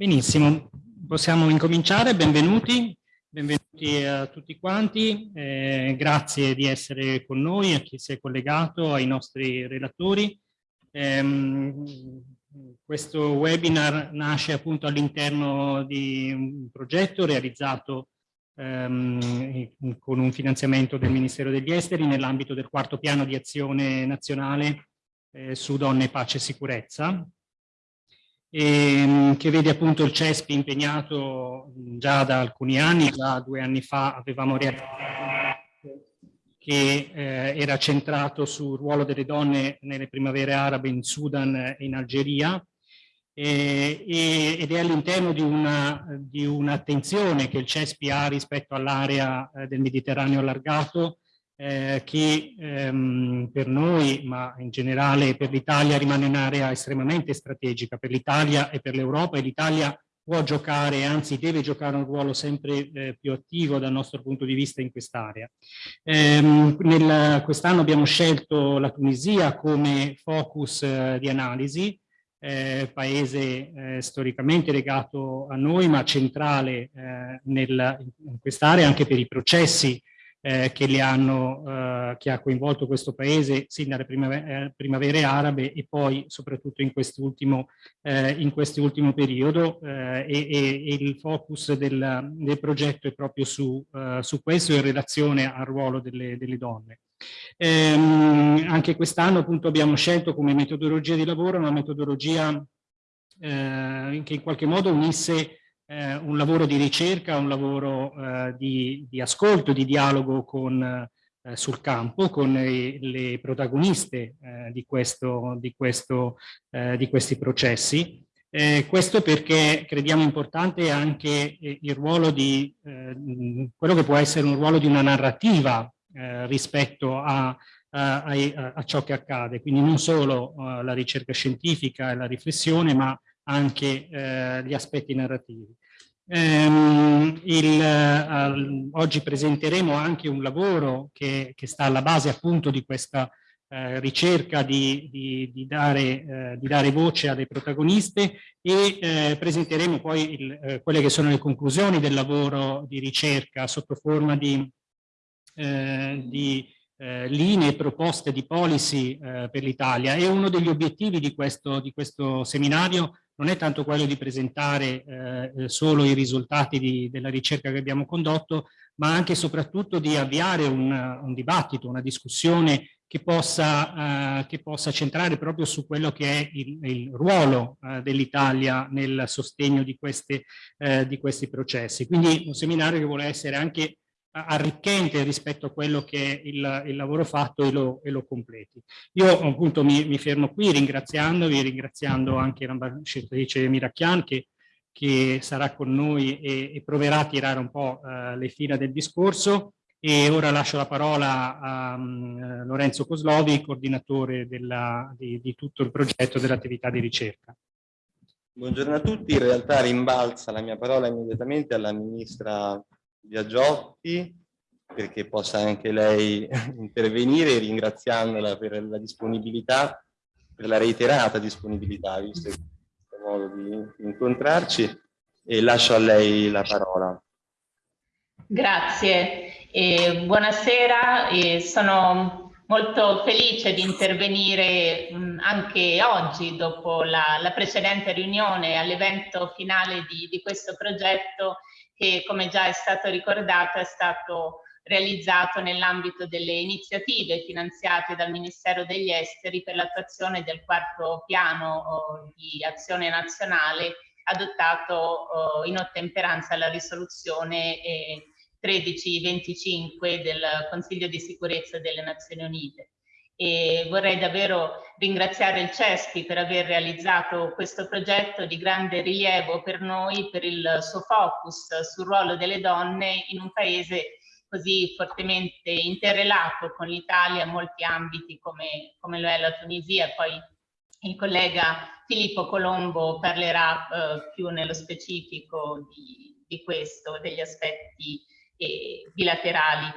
Benissimo, possiamo incominciare, benvenuti, benvenuti a tutti quanti, eh, grazie di essere con noi, a chi si è collegato, ai nostri relatori. Eh, questo webinar nasce appunto all'interno di un progetto realizzato ehm, con un finanziamento del Ministero degli Esteri nell'ambito del quarto piano di azione nazionale eh, su donne, pace e sicurezza, ehm, che vede appunto il CESPI impegnato già da alcuni anni, già due anni fa avevamo realizzato che eh, era centrato sul ruolo delle donne nelle primavere arabe in Sudan e in Algeria e, e, ed è all'interno di un'attenzione un che il CESPI ha rispetto all'area eh, del Mediterraneo allargato eh, che ehm, per noi, ma in generale per l'Italia, rimane un'area estremamente strategica per l'Italia e per l'Europa e l'Italia può giocare, anzi deve giocare un ruolo sempre eh, più attivo dal nostro punto di vista in quest'area. Ehm, Quest'anno abbiamo scelto la Tunisia come focus eh, di analisi, eh, paese eh, storicamente legato a noi ma centrale eh, nel, in quest'area anche per i processi eh, che, hanno, eh, che, ha coinvolto questo paese sin dalle primavere, eh, primavere arabe e poi soprattutto in quest'ultimo eh, in periodo eh, e, e, il focus del, del, progetto è proprio su, eh, su, questo in relazione al ruolo delle, delle donne. Ehm, anche quest'anno appunto abbiamo scelto come metodologia di lavoro una metodologia che in qualche modo unisse eh, un lavoro di ricerca, un lavoro eh, di, di, ascolto, di dialogo con, eh, sul campo con le, le protagoniste eh, di, questo, di, questo, eh, di, questi processi. Eh, questo perché crediamo importante anche il ruolo di quello che può essere un ruolo di una narrativa rispetto a, a, a, a, ciò che accade, quindi non solo la ricerca scientifica e la riflessione, ma anche eh, gli aspetti narrativi. Um, il, uh, oggi presenteremo anche un lavoro che, che, sta alla base appunto di questa uh, ricerca di, di, di, dare, uh, di, dare, voce alle protagoniste e eh, presenteremo poi il, eh, quelle che sono le conclusioni del lavoro di ricerca sotto forma di, di linee, proposte di policy per l'Italia. E uno degli obiettivi di questo, di questo seminario non è tanto quello di presentare eh, solo i risultati di, della ricerca che abbiamo condotto, ma anche e soprattutto di avviare un, un dibattito, una discussione che possa, eh, che possa, centrare proprio su quello che è il, il ruolo eh, dell'Italia nel sostegno di, queste, eh, di questi processi. Quindi un seminario che vuole essere anche arricchente rispetto a quello che è il, il lavoro fatto e lo, e lo, completi. Io appunto mi, mi, fermo qui ringraziandovi, ringraziando anche l'ambasciatrice Miracchian che, che, sarà con noi e, e, proverà a tirare un po' uh, le fila del discorso e ora lascio la parola a um, Lorenzo Coslovi, coordinatore della, di, di tutto il progetto dell'attività di ricerca. Buongiorno a tutti, in realtà rimbalza la mia parola immediatamente alla Ministra Biagiotti perché possa anche lei intervenire ringraziandola per la disponibilità, per la reiterata disponibilità, visto il modo di incontrarci e lascio a lei la parola. Grazie, e buonasera, e sono molto felice di intervenire anche oggi dopo la, la precedente riunione all'evento finale di, di questo progetto che come già è stato ricordato è stato realizzato nell'ambito delle iniziative finanziate dal Ministero degli Esteri per l'attuazione del quarto piano oh, di azione nazionale adottato oh, in ottemperanza alla risoluzione eh, 1325 del Consiglio di sicurezza delle Nazioni Unite e vorrei davvero ringraziare il CESPI per aver realizzato questo progetto di grande rilievo per noi, per il suo focus sul ruolo delle donne in un paese così fortemente interrelato con l'Italia in molti ambiti come, come, lo è la Tunisia poi il collega Filippo Colombo parlerà eh, più nello specifico di, di, questo, degli aspetti eh, bilaterali.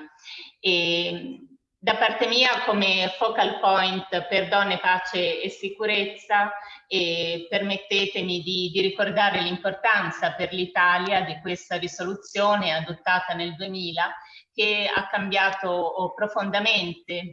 E, da parte mia come focal point per donne, pace e sicurezza e permettetemi di, di ricordare l'importanza per l'Italia di questa risoluzione adottata nel 2000 che ha cambiato profondamente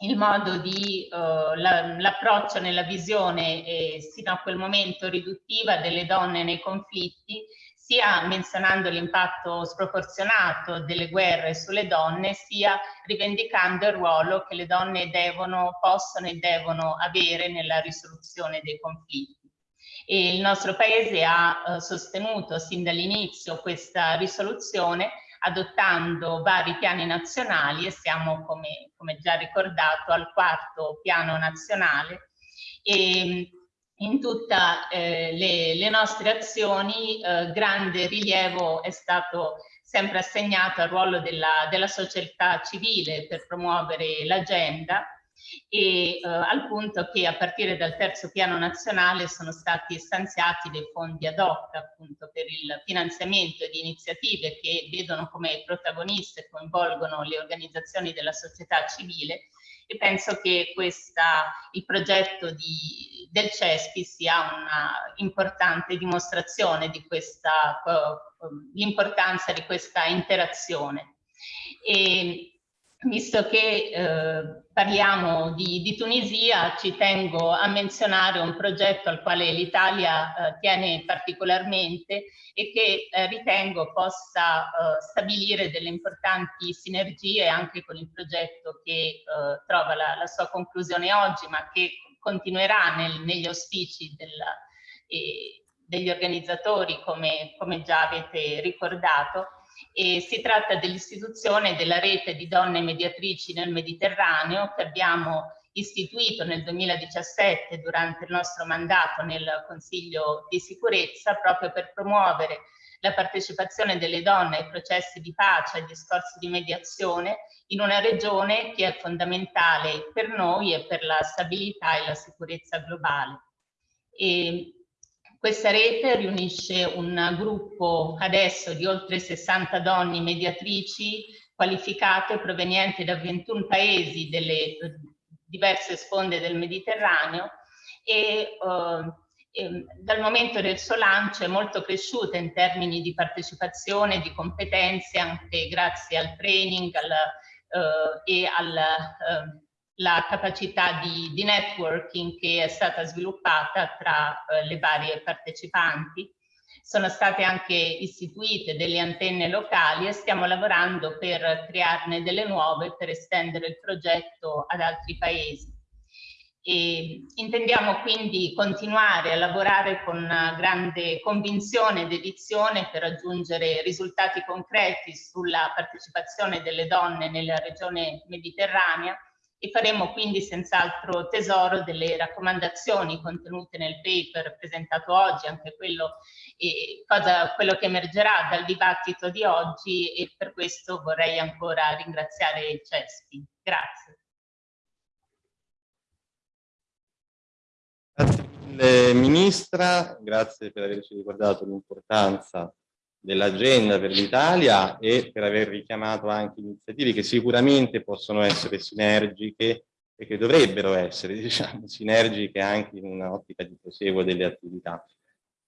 il modo di uh, l'approccio la, nella visione eh, sino a quel momento riduttiva delle donne nei conflitti sia menzionando l'impatto sproporzionato delle guerre sulle donne, sia rivendicando il ruolo che le donne devono, possono e devono avere nella risoluzione dei conflitti. E il nostro Paese ha eh, sostenuto sin dall'inizio questa risoluzione adottando vari piani nazionali e siamo, come, come già ricordato, al quarto piano nazionale. E, in tutte eh, le, le, nostre azioni eh, grande rilievo è stato sempre assegnato al ruolo della, della società civile per promuovere l'agenda e eh, al punto che a partire dal terzo piano nazionale sono stati stanziati dei fondi ad hoc appunto per il finanziamento di iniziative che vedono come protagoniste coinvolgono le organizzazioni della società civile e penso che questa, il progetto di, del CESPI sia una importante dimostrazione di questa, l'importanza di questa interazione. E, visto che eh, parliamo di, di, Tunisia, ci tengo a menzionare un progetto al quale l'Italia eh, tiene particolarmente e che eh, ritengo possa eh, stabilire delle importanti sinergie anche con il progetto che eh, trova la, la, sua conclusione oggi, ma che continuerà nel, negli auspici della, degli organizzatori, come, come già avete ricordato, e si tratta dell'istituzione della rete di donne mediatrici nel Mediterraneo che abbiamo istituito nel 2017 durante il nostro mandato nel Consiglio di sicurezza proprio per promuovere la partecipazione delle donne ai processi di pace e ai discorsi di mediazione in una regione che è fondamentale per noi e per la stabilità e la sicurezza globale. E questa rete riunisce un gruppo adesso di oltre 60 donne mediatrici qualificate provenienti da 21 paesi delle diverse sponde del Mediterraneo e, uh, e dal momento del suo lancio è molto cresciuta in termini di partecipazione, di competenze anche grazie al training al, uh, e al uh, la capacità di, di, networking che è stata sviluppata tra eh, le varie partecipanti. Sono state anche istituite delle antenne locali e stiamo lavorando per crearne delle nuove per estendere il progetto ad altri paesi. E intendiamo quindi continuare a lavorare con grande convinzione ed edizione per raggiungere risultati concreti sulla partecipazione delle donne nella regione mediterranea e faremo quindi senz'altro tesoro delle raccomandazioni contenute nel paper presentato oggi, anche quello, eh, cosa, quello che emergerà dal dibattito di oggi e per questo vorrei ancora ringraziare il CESPI. Grazie. Grazie mille Ministra, grazie per averci ricordato l'importanza dell'agenda per l'Italia e per aver richiamato anche iniziative che sicuramente possono essere sinergiche e che dovrebbero essere diciamo, sinergiche anche in un'ottica di proseguo delle attività.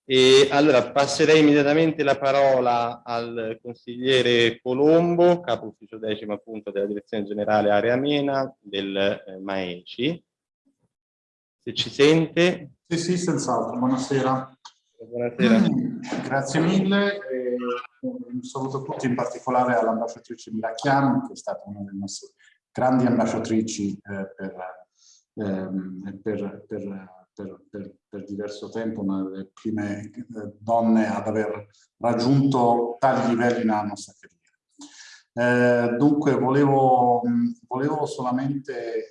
E allora passerei immediatamente la parola al consigliere Colombo, capo ufficio decimo appunto della direzione generale Area Mena del eh, MAECI. Se ci sente. Sì, sì, senz'altro. Buonasera. Buonasera. Grazie mille. E un saluto a tutti, in particolare all'ambasciatrice Miracchiano, che è stata una delle nostre grandi ambasciatrici eh, per, eh, per, per, per, diverso tempo, una delle prime eh, donne ad aver raggiunto tali livelli nella nostra carriera. Eh, dunque, volevo, volevo solamente... Eh,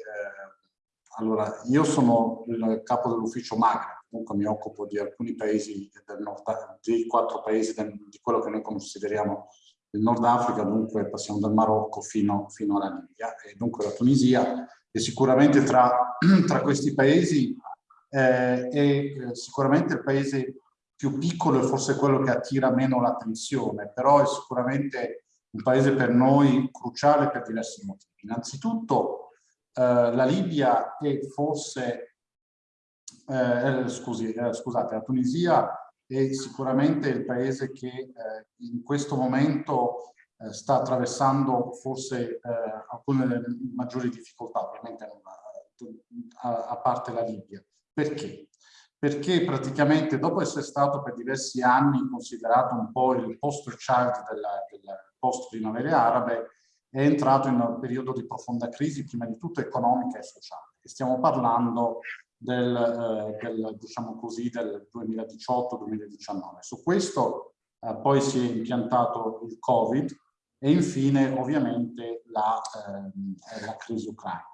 allora, io sono il capo dell'ufficio Magra, comunque mi occupo di alcuni paesi del nord, di quattro paesi del, di quello che noi consideriamo il Nord Africa, dunque passiamo dal Marocco fino, fino alla Libia e dunque la Tunisia e sicuramente tra, tra questi paesi eh, è eh, sicuramente il paese più piccolo e forse quello che attira meno l'attenzione, però è sicuramente un paese per noi cruciale per diversi motivi. Innanzitutto eh, la Libia è forse, eh, eh scusi, eh, scusate, la Tunisia è sicuramente il paese che eh, in questo momento eh, sta attraversando forse alcune delle maggiori difficoltà, ovviamente a, a parte la Libia. Perché? Perché praticamente dopo essere stato per diversi anni considerato un po' il poster child della, della post-primavere arabe, è entrato in un periodo di profonda crisi, prima di tutto economica e sociale. E stiamo parlando del, eh, del, diciamo così, del 2018-2019. Su questo eh, poi si è impiantato il Covid e infine ovviamente la, eh, la crisi ucraina.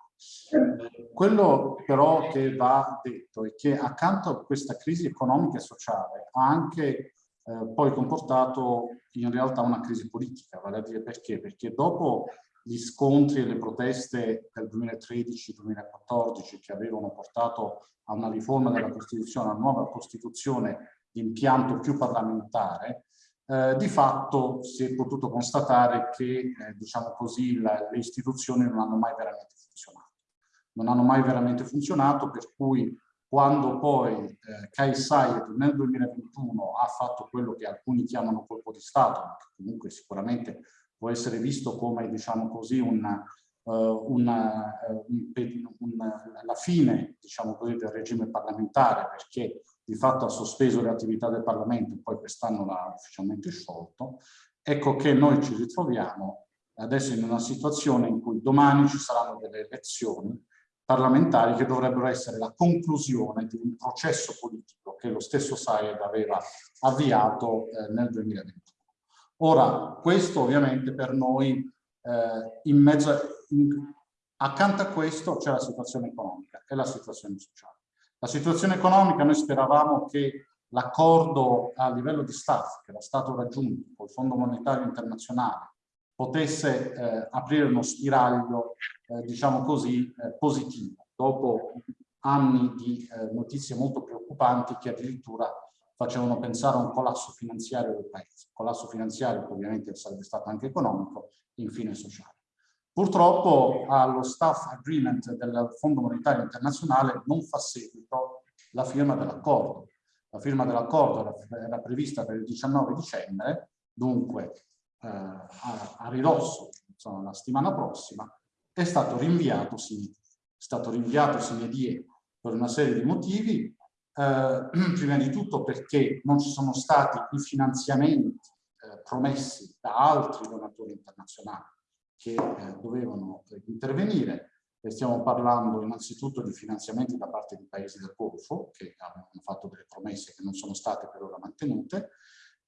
Quello però che va detto è che accanto a questa crisi economica e sociale ha anche eh, poi comportato in realtà una crisi politica, vale a dire perché? Perché dopo gli scontri e le proteste del 2013-2014 che avevano portato a una riforma della Costituzione, a una nuova Costituzione di impianto più parlamentare, eh, di fatto si è potuto constatare che, eh, diciamo così, la, le istituzioni non hanno mai veramente funzionato. Non hanno mai veramente funzionato, per cui quando poi eh, Kai Sayed nel 2021 ha fatto quello che alcuni chiamano colpo di Stato, ma che comunque sicuramente può essere visto come, diciamo così, una, uh, una, uh, un, un, la fine, diciamo così, del regime parlamentare, perché di fatto ha sospeso le attività del Parlamento e poi quest'anno l'ha ufficialmente sciolto, ecco che noi ci ritroviamo adesso in una situazione in cui domani ci saranno delle elezioni parlamentari che dovrebbero essere la conclusione di un processo politico che lo stesso Sayed aveva avviato eh, nel 2021. Ora, questo ovviamente per noi, eh, in mezzo, in, accanto a questo c'è la situazione economica e la situazione sociale. La situazione economica, noi speravamo che l'accordo a livello di staff che era stato raggiunto col Fondo Monetario Internazionale potesse eh, aprire uno spiraglio, eh, diciamo così, eh, positivo, dopo anni di eh, notizie molto preoccupanti che addirittura facevano pensare a un collasso finanziario del paese, collasso finanziario che ovviamente sarebbe stato anche economico e infine sociale. Purtroppo allo staff agreement del Fondo Monetario Internazionale non fa seguito la firma dell'accordo. La firma dell'accordo era, prevista per il 19 dicembre, dunque eh, a, a, ridosso, insomma, la settimana prossima, è stato rinviato, sì, è stato rinviato sine per una serie di motivi, eh, prima di tutto perché non ci sono stati i finanziamenti eh, promessi da altri donatori internazionali che eh, dovevano eh, intervenire, e stiamo parlando innanzitutto di finanziamenti da parte di paesi del Golfo, che hanno fatto delle promesse che non sono state per ora mantenute,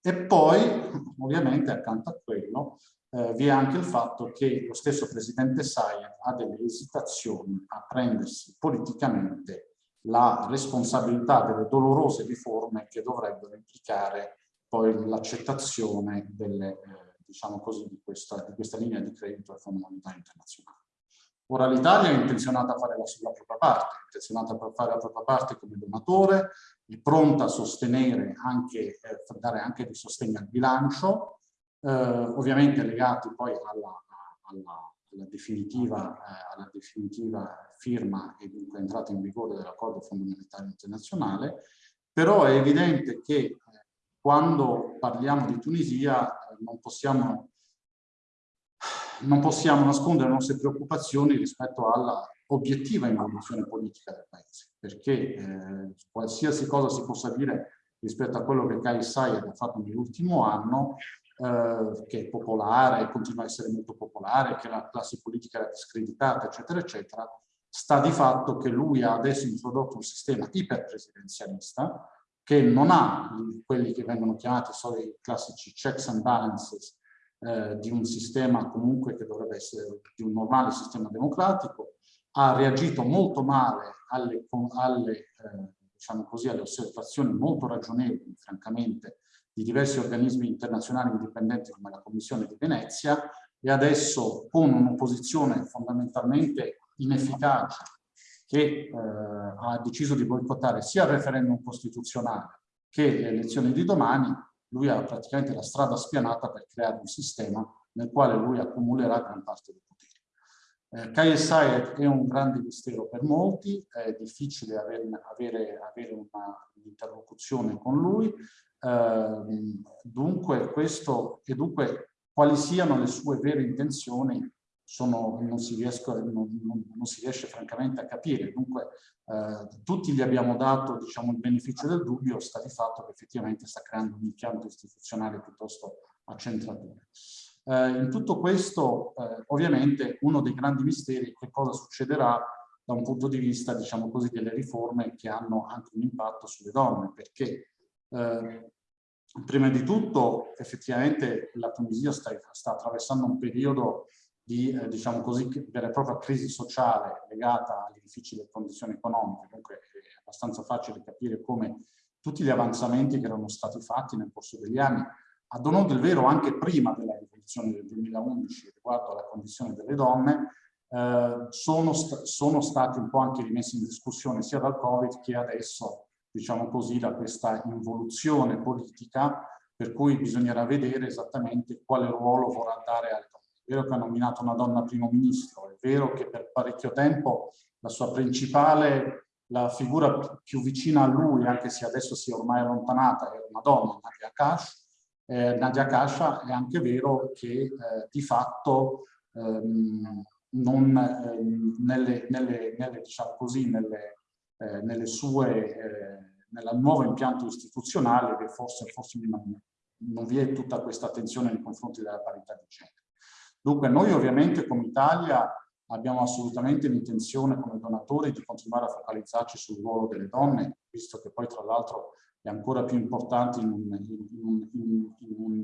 e poi, ovviamente, accanto a quello, eh, vi è anche il fatto che lo stesso presidente Sayed ha delle esitazioni a prendersi politicamente la responsabilità delle dolorose riforme che dovrebbero implicare poi l'accettazione eh, diciamo di questa, di questa linea di credito al Fondo Monetario Internazionale. Ora l'Italia è intenzionata a fare la, la propria parte, è intenzionata a fare la propria parte come donatore, è pronta a sostenere anche, eh, dare anche di sostegno al bilancio, eh, ovviamente legati poi alla, alla, alla, definitiva, eh, alla, definitiva, firma e dunque entrata in vigore dell'accordo fondamentale internazionale, però è evidente che eh, quando parliamo di Tunisia eh, non possiamo non possiamo nascondere le nostre preoccupazioni rispetto alla obiettiva involuzione politica del paese, perché eh, qualsiasi cosa si possa dire rispetto a quello che Kai Sayed ha fatto nell'ultimo anno, eh, che è popolare, continua a essere molto popolare, che la classe politica era discreditata, eccetera, eccetera, sta di fatto che lui ha adesso introdotto un sistema iperpresidenzialista che non ha quelli che vengono chiamati solo i classici checks and balances eh, di un sistema comunque che dovrebbe essere di un normale sistema democratico, ha reagito molto male alle, alle, eh, diciamo così, alle osservazioni molto ragionevoli, francamente, di diversi organismi internazionali indipendenti come la Commissione di Venezia e adesso con un'opposizione fondamentalmente inefficace che eh, ha deciso di boicottare sia il referendum costituzionale che le elezioni di domani, lui ha praticamente la strada spianata per creare un sistema nel quale lui accumulerà gran parte dei poteri. Eh, KSI è un grande mistero per molti, è difficile avere, avere, avere un'interlocuzione con lui, dunque questo, e dunque quali siano le sue vere intenzioni sono, non, si riesco, non, non, non, si riesce francamente a capire. Dunque eh, tutti gli abbiamo dato diciamo, il beneficio del dubbio, sta di fatto che effettivamente sta creando un impianto istituzionale piuttosto accentratore. Eh, in tutto questo, eh, ovviamente, uno dei grandi misteri è che cosa succederà da un punto di vista, diciamo così, delle riforme che hanno anche un impatto sulle donne, perché eh, prima di tutto effettivamente la Tunisia sta, sta attraversando un periodo di, eh, diciamo così, vera e propria crisi sociale legata alle difficili condizioni economiche, dunque è abbastanza facile capire come tutti gli avanzamenti che erano stati fatti nel corso degli anni, ad onore del vero anche prima della rivoluzione del 2011 riguardo alla condizione delle donne, eh, sono, st sono stati un po' anche rimessi in discussione sia dal Covid che adesso, diciamo così, da questa involuzione politica per cui bisognerà vedere esattamente quale ruolo vorrà dare alle donne. È vero che ha nominato una donna primo ministro, è vero che per parecchio tempo la sua principale, la figura più vicina a lui, anche se adesso si è ormai allontanata, è una donna, Nadia Kash, eh, Nadia Kasha è anche vero che eh, di fatto ehm, non, eh, nelle, nelle, nelle, diciamo così, nelle, eh, sue, eh, nel nuovo impianto istituzionale che forse, forse non, non vi è tutta questa attenzione nei confronti della parità di genere. Dunque noi ovviamente come Italia abbiamo assolutamente l'intenzione come donatori di continuare a focalizzarci sul ruolo delle donne, visto che poi tra l'altro è ancora più importante in un, in, in, in, un,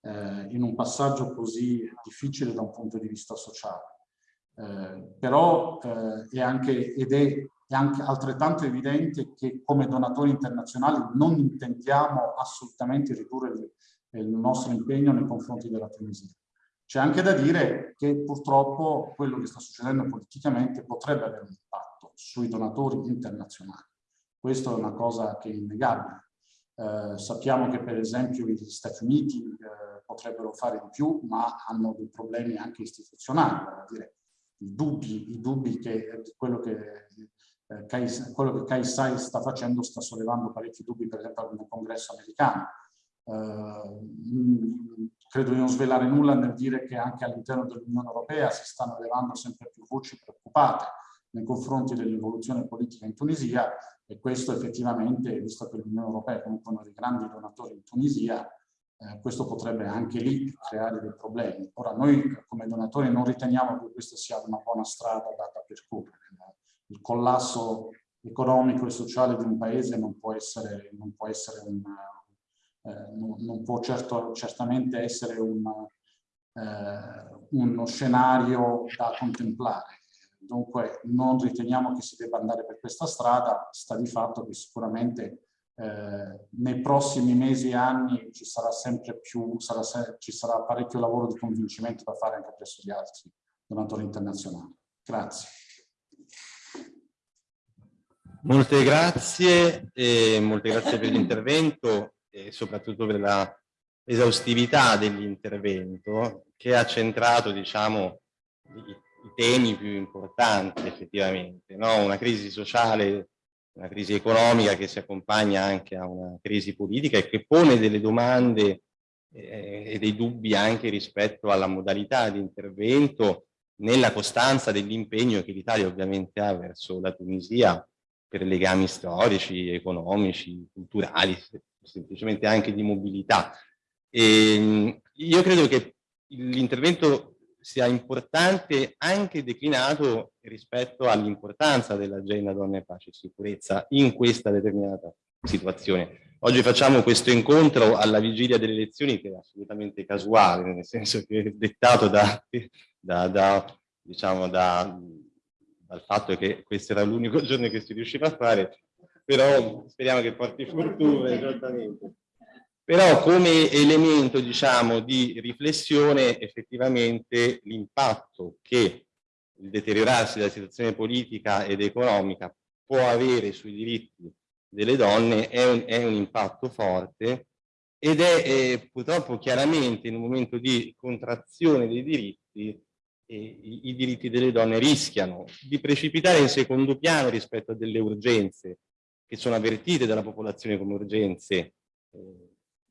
eh, in un, passaggio così difficile da un punto di vista sociale. Eh, però eh, è anche, ed è, è anche altrettanto evidente che come donatori internazionali non intendiamo assolutamente ridurre il, nostro impegno nei confronti della Tunisia. C'è anche da dire che purtroppo quello che sta succedendo politicamente potrebbe avere un impatto sui donatori internazionali. Questa è una cosa che è innegabile. Eh, sappiamo che per esempio gli Stati Uniti eh, potrebbero fare di più, ma hanno dei problemi anche istituzionali, dire, i dubbi, i dubbi che quello che, eh, Kai, quello che Kaisai sta facendo sta sollevando parecchi dubbi, per esempio nel congresso americano. Eh, credo di non svelare nulla nel dire che anche all'interno dell'Unione Europea si stanno levando sempre più voci preoccupate nei confronti dell'evoluzione politica in Tunisia e questo effettivamente, visto che l'Unione Europea è comunque uno dei grandi donatori in Tunisia, eh, questo potrebbe anche lì creare dei problemi. Ora noi come donatori non riteniamo che questa sia una buona strada da, da percorrere. Il collasso economico e sociale di un paese non può essere, non può essere un, eh, non, non, può certo, certamente essere un, eh, uno scenario da contemplare Dunque non riteniamo che si debba andare per questa strada, sta di fatto che sicuramente eh, nei prossimi mesi e anni ci sarà sempre più, sarà ci sarà parecchio lavoro di convincimento da fare anche presso gli altri donatori internazionali. Grazie. Molte grazie, molte grazie per l'intervento e soprattutto per la esaustività dell'intervento che ha centrato diciamo, i temi più importanti effettivamente, no? una crisi sociale, una crisi economica che si accompagna anche a una crisi politica e che pone delle domande eh, e dei dubbi anche rispetto alla modalità di intervento nella costanza dell'impegno che l'Italia ovviamente ha verso la Tunisia per legami storici, economici, culturali, semplicemente anche di mobilità. E, ehm, io credo che l'intervento sia importante anche declinato rispetto all'importanza dell'agenda donne, pace e sicurezza in questa determinata situazione. Oggi facciamo questo incontro alla vigilia delle elezioni che è assolutamente casuale, nel senso che è dettato da, da, da, diciamo da, dal fatto che questo era l'unico giorno che si riusciva a fare, però speriamo che porti fortuna, esattamente. Però come elemento diciamo, di riflessione effettivamente l'impatto che il deteriorarsi della situazione politica ed economica può avere sui diritti delle donne è un, è un impatto forte ed è eh, purtroppo chiaramente in un momento di contrazione dei diritti i, i, diritti delle donne rischiano di precipitare in secondo piano rispetto a delle urgenze che sono avvertite dalla popolazione come urgenze eh,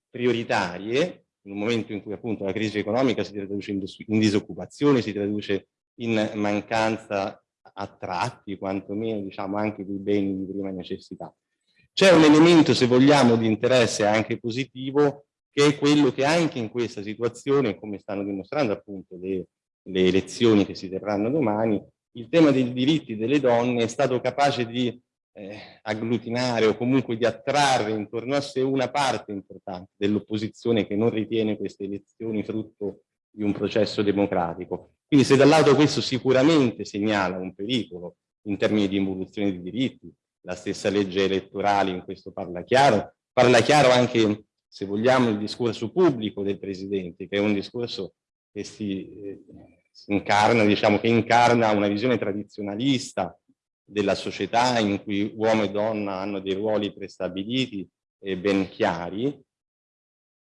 prioritarie, in un momento in cui appunto la crisi economica si traduce in, in disoccupazione, si traduce in mancanza a tratti, quantomeno diciamo anche dei beni di prima necessità. C'è un elemento, se vogliamo, di interesse anche positivo, che è quello che anche in questa situazione, come stanno dimostrando appunto le, le elezioni che si terranno domani, il tema dei diritti delle donne è stato capace di eh, agglutinare o comunque di attrarre intorno a sé una parte importante dell'opposizione che non ritiene queste elezioni frutto di un processo democratico. Quindi se da un lato questo sicuramente segnala un pericolo in termini di involuzione di diritti, la stessa legge elettorale in questo parla chiaro, parla chiaro anche, se vogliamo, il discorso pubblico del Presidente, che è un discorso che si, eh, incarna, diciamo, che incarna una visione tradizionalista della società in cui uomo e donna hanno dei ruoli prestabiliti e ben chiari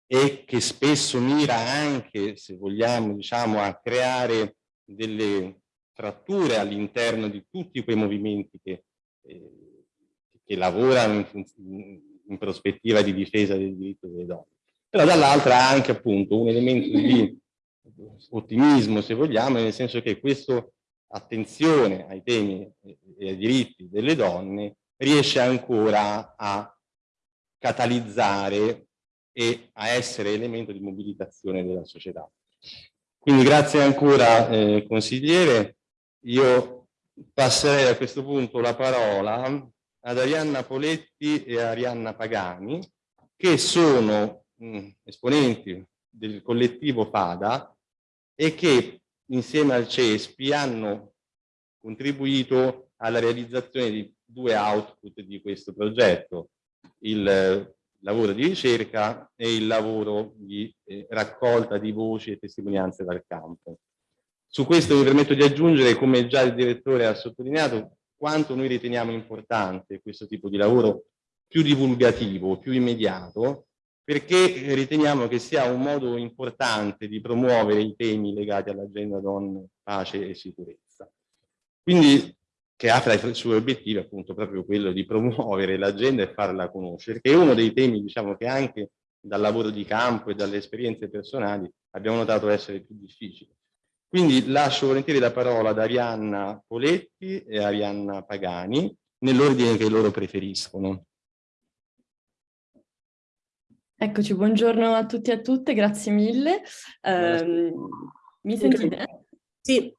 e che spesso mira anche, se vogliamo, diciamo, a creare delle fratture all'interno di tutti quei movimenti che eh, che lavorano in, in prospettiva di difesa del diritto delle donne. Però dall'altra ha anche appunto un elemento di ottimismo, se vogliamo, nel senso che questa attenzione ai temi e ai diritti delle donne riesce ancora a catalizzare e a essere elemento di mobilitazione della società. Quindi grazie ancora eh, consigliere, io passerei a questo punto la parola ad Arianna Poletti e Arianna Pagani, che sono mh, esponenti del collettivo FADA e che insieme al CESPI hanno contribuito alla realizzazione di due output di questo progetto, il eh, lavoro di ricerca e il lavoro di eh, raccolta di voci e testimonianze dal campo. Su questo mi permetto di aggiungere, come già il direttore ha sottolineato, quanto noi riteniamo importante questo tipo di lavoro più divulgativo, più immediato, perché riteniamo che sia un modo importante di promuovere i temi legati all'agenda donne, pace e sicurezza. Quindi che ha tra i suoi obiettivi appunto proprio quello di promuovere l'agenda e farla conoscere, che è uno dei temi diciamo che anche dal lavoro di campo e dalle esperienze personali abbiamo notato essere più difficili. Quindi lascio volentieri la parola ad Arianna Poletti e Arianna Pagani, nell'ordine che loro preferiscono. Eccoci, buongiorno a tutti e a tutte, grazie mille. Eh, mi sentite? Sì.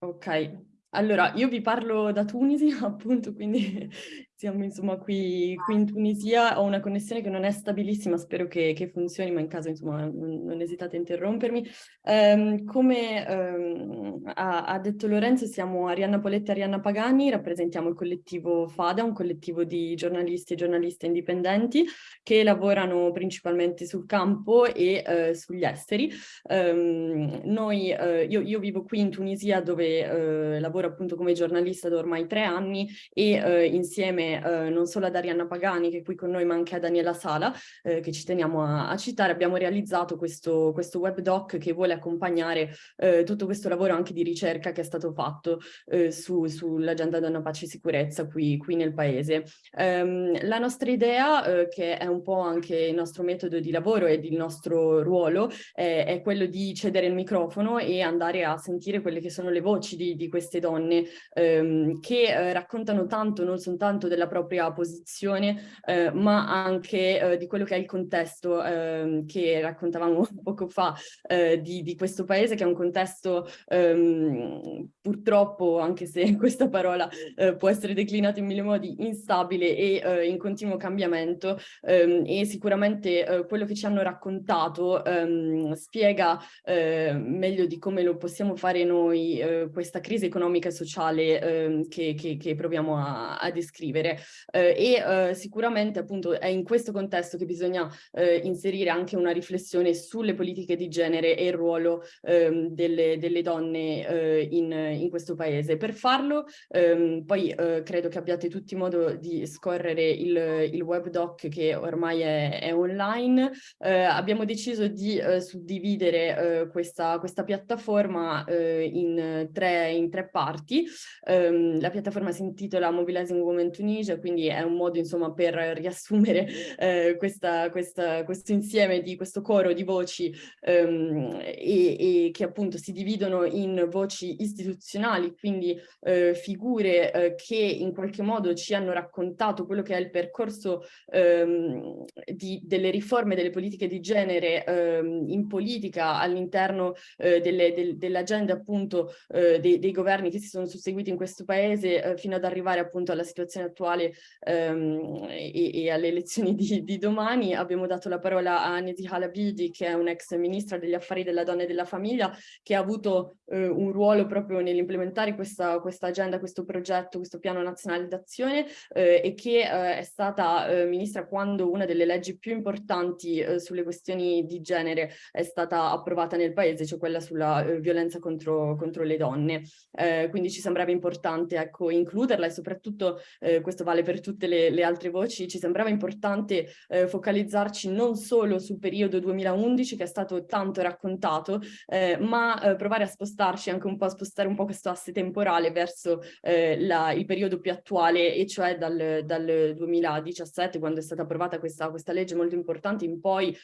Ok, allora io vi parlo da Tunisi appunto, quindi siamo insomma qui, qui, in Tunisia, ho una connessione che non è stabilissima, spero che, che funzioni, ma in caso insomma non, non esitate a interrompermi. Um, come um, ha, ha, detto Lorenzo, siamo Arianna Poletti e Arianna Pagani, rappresentiamo il collettivo FADA, un collettivo di giornalisti e giornaliste indipendenti che lavorano principalmente sul campo e uh, sugli esteri. Um, noi, uh, io, io, vivo qui in Tunisia dove uh, lavoro appunto come giornalista da ormai tre anni e insieme eh, non solo ad Arianna Pagani che è qui con noi ma anche a Daniela Sala eh, che ci teniamo a, a, citare, abbiamo realizzato questo, questo web doc che vuole accompagnare eh, tutto questo lavoro anche di ricerca che è stato fatto eh, su, sull'agenda donna pace e sicurezza qui, qui nel paese. Um, la nostra idea, eh, che è un po' anche il nostro metodo di lavoro ed il nostro ruolo, è quello di cedere il microfono e andare a sentire quelle che sono le voci di, di queste donne ehm, che eh, raccontano tanto non soltanto del della propria posizione, eh, ma anche eh, di quello che è il contesto eh, che raccontavamo poco fa eh, di, di, questo paese, che è un contesto ehm, purtroppo, anche se questa parola eh, può essere declinata in mille modi, instabile e eh, in continuo cambiamento ehm, e sicuramente quello che ci hanno raccontato ehm, spiega meglio di come lo possiamo fare noi questa crisi economica e sociale ehm, che, che, che proviamo a, a descrivere genere eh, e eh, sicuramente appunto è in questo contesto che bisogna eh, inserire anche una riflessione sulle politiche di genere e il ruolo ehm, delle, delle, donne eh, in, in, questo paese. Per farlo ehm, poi eh, credo che abbiate tutti modo di scorrere il, il web doc che ormai è, è online. abbiamo deciso di suddividere questa, questa piattaforma in tre, in tre parti. Um, la piattaforma si intitola Mobilizing Women Tunisia, quindi è un modo insomma per riassumere eh, questa, questa, questo insieme di questo coro di voci um, e, e, che appunto si dividono in voci istituzionali, quindi eh, figure eh, che in qualche modo ci hanno raccontato quello che è il percorso um, di, delle riforme delle politiche di genere in politica all'interno eh, del, dell'agenda appunto eh, dei, dei, governi che si sono susseguiti in questo paese eh, fino ad arrivare appunto alla situazione attuale ehm, e, e, alle elezioni di, di, domani. Abbiamo dato la parola a Neti Halabidi che è un'ex ministra degli affari della donna e della famiglia che ha avuto eh, un ruolo proprio nell'implementare questa, questa, agenda, questo progetto, questo piano nazionale d'azione eh, e che eh, è stata eh, ministra quando una delle leggi più importanti sulle questioni di genere è stata approvata nel paese, cioè quella sulla violenza contro, contro le donne. Eh, quindi ci sembrava importante ecco, includerla e soprattutto, eh, questo vale per tutte le, le, altre voci, ci sembrava importante eh, focalizzarci non solo sul periodo 2011 che è stato tanto raccontato, eh, ma eh, provare a spostarci anche un po', a spostare un po' questo asse temporale verso eh, la, il periodo più attuale e cioè dal, dal 2017 quando è stata approvata questa, questa legge molto importante in poi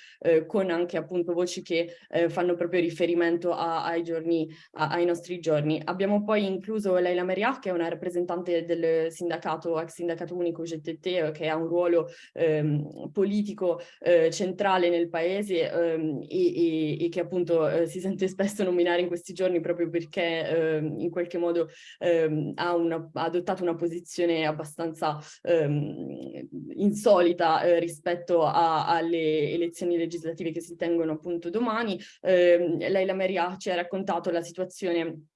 con anche appunto voci che fanno proprio riferimento a, ai giorni, a, ai nostri giorni. Abbiamo poi incluso Leila Meriah, che è una rappresentante del sindacato, ex sindacato unico GTT, che ha un ruolo ehm, politico eh, centrale nel paese ehm, e, e, e, che appunto eh, si sente spesso nominare in questi giorni proprio perché ehm, in qualche modo ehm, ha, una, ha, adottato una posizione abbastanza ehm, insolita eh, rispetto a, alle elezioni legislative che si tengono appunto domani. Leila Meriah ci ha raccontato la situazione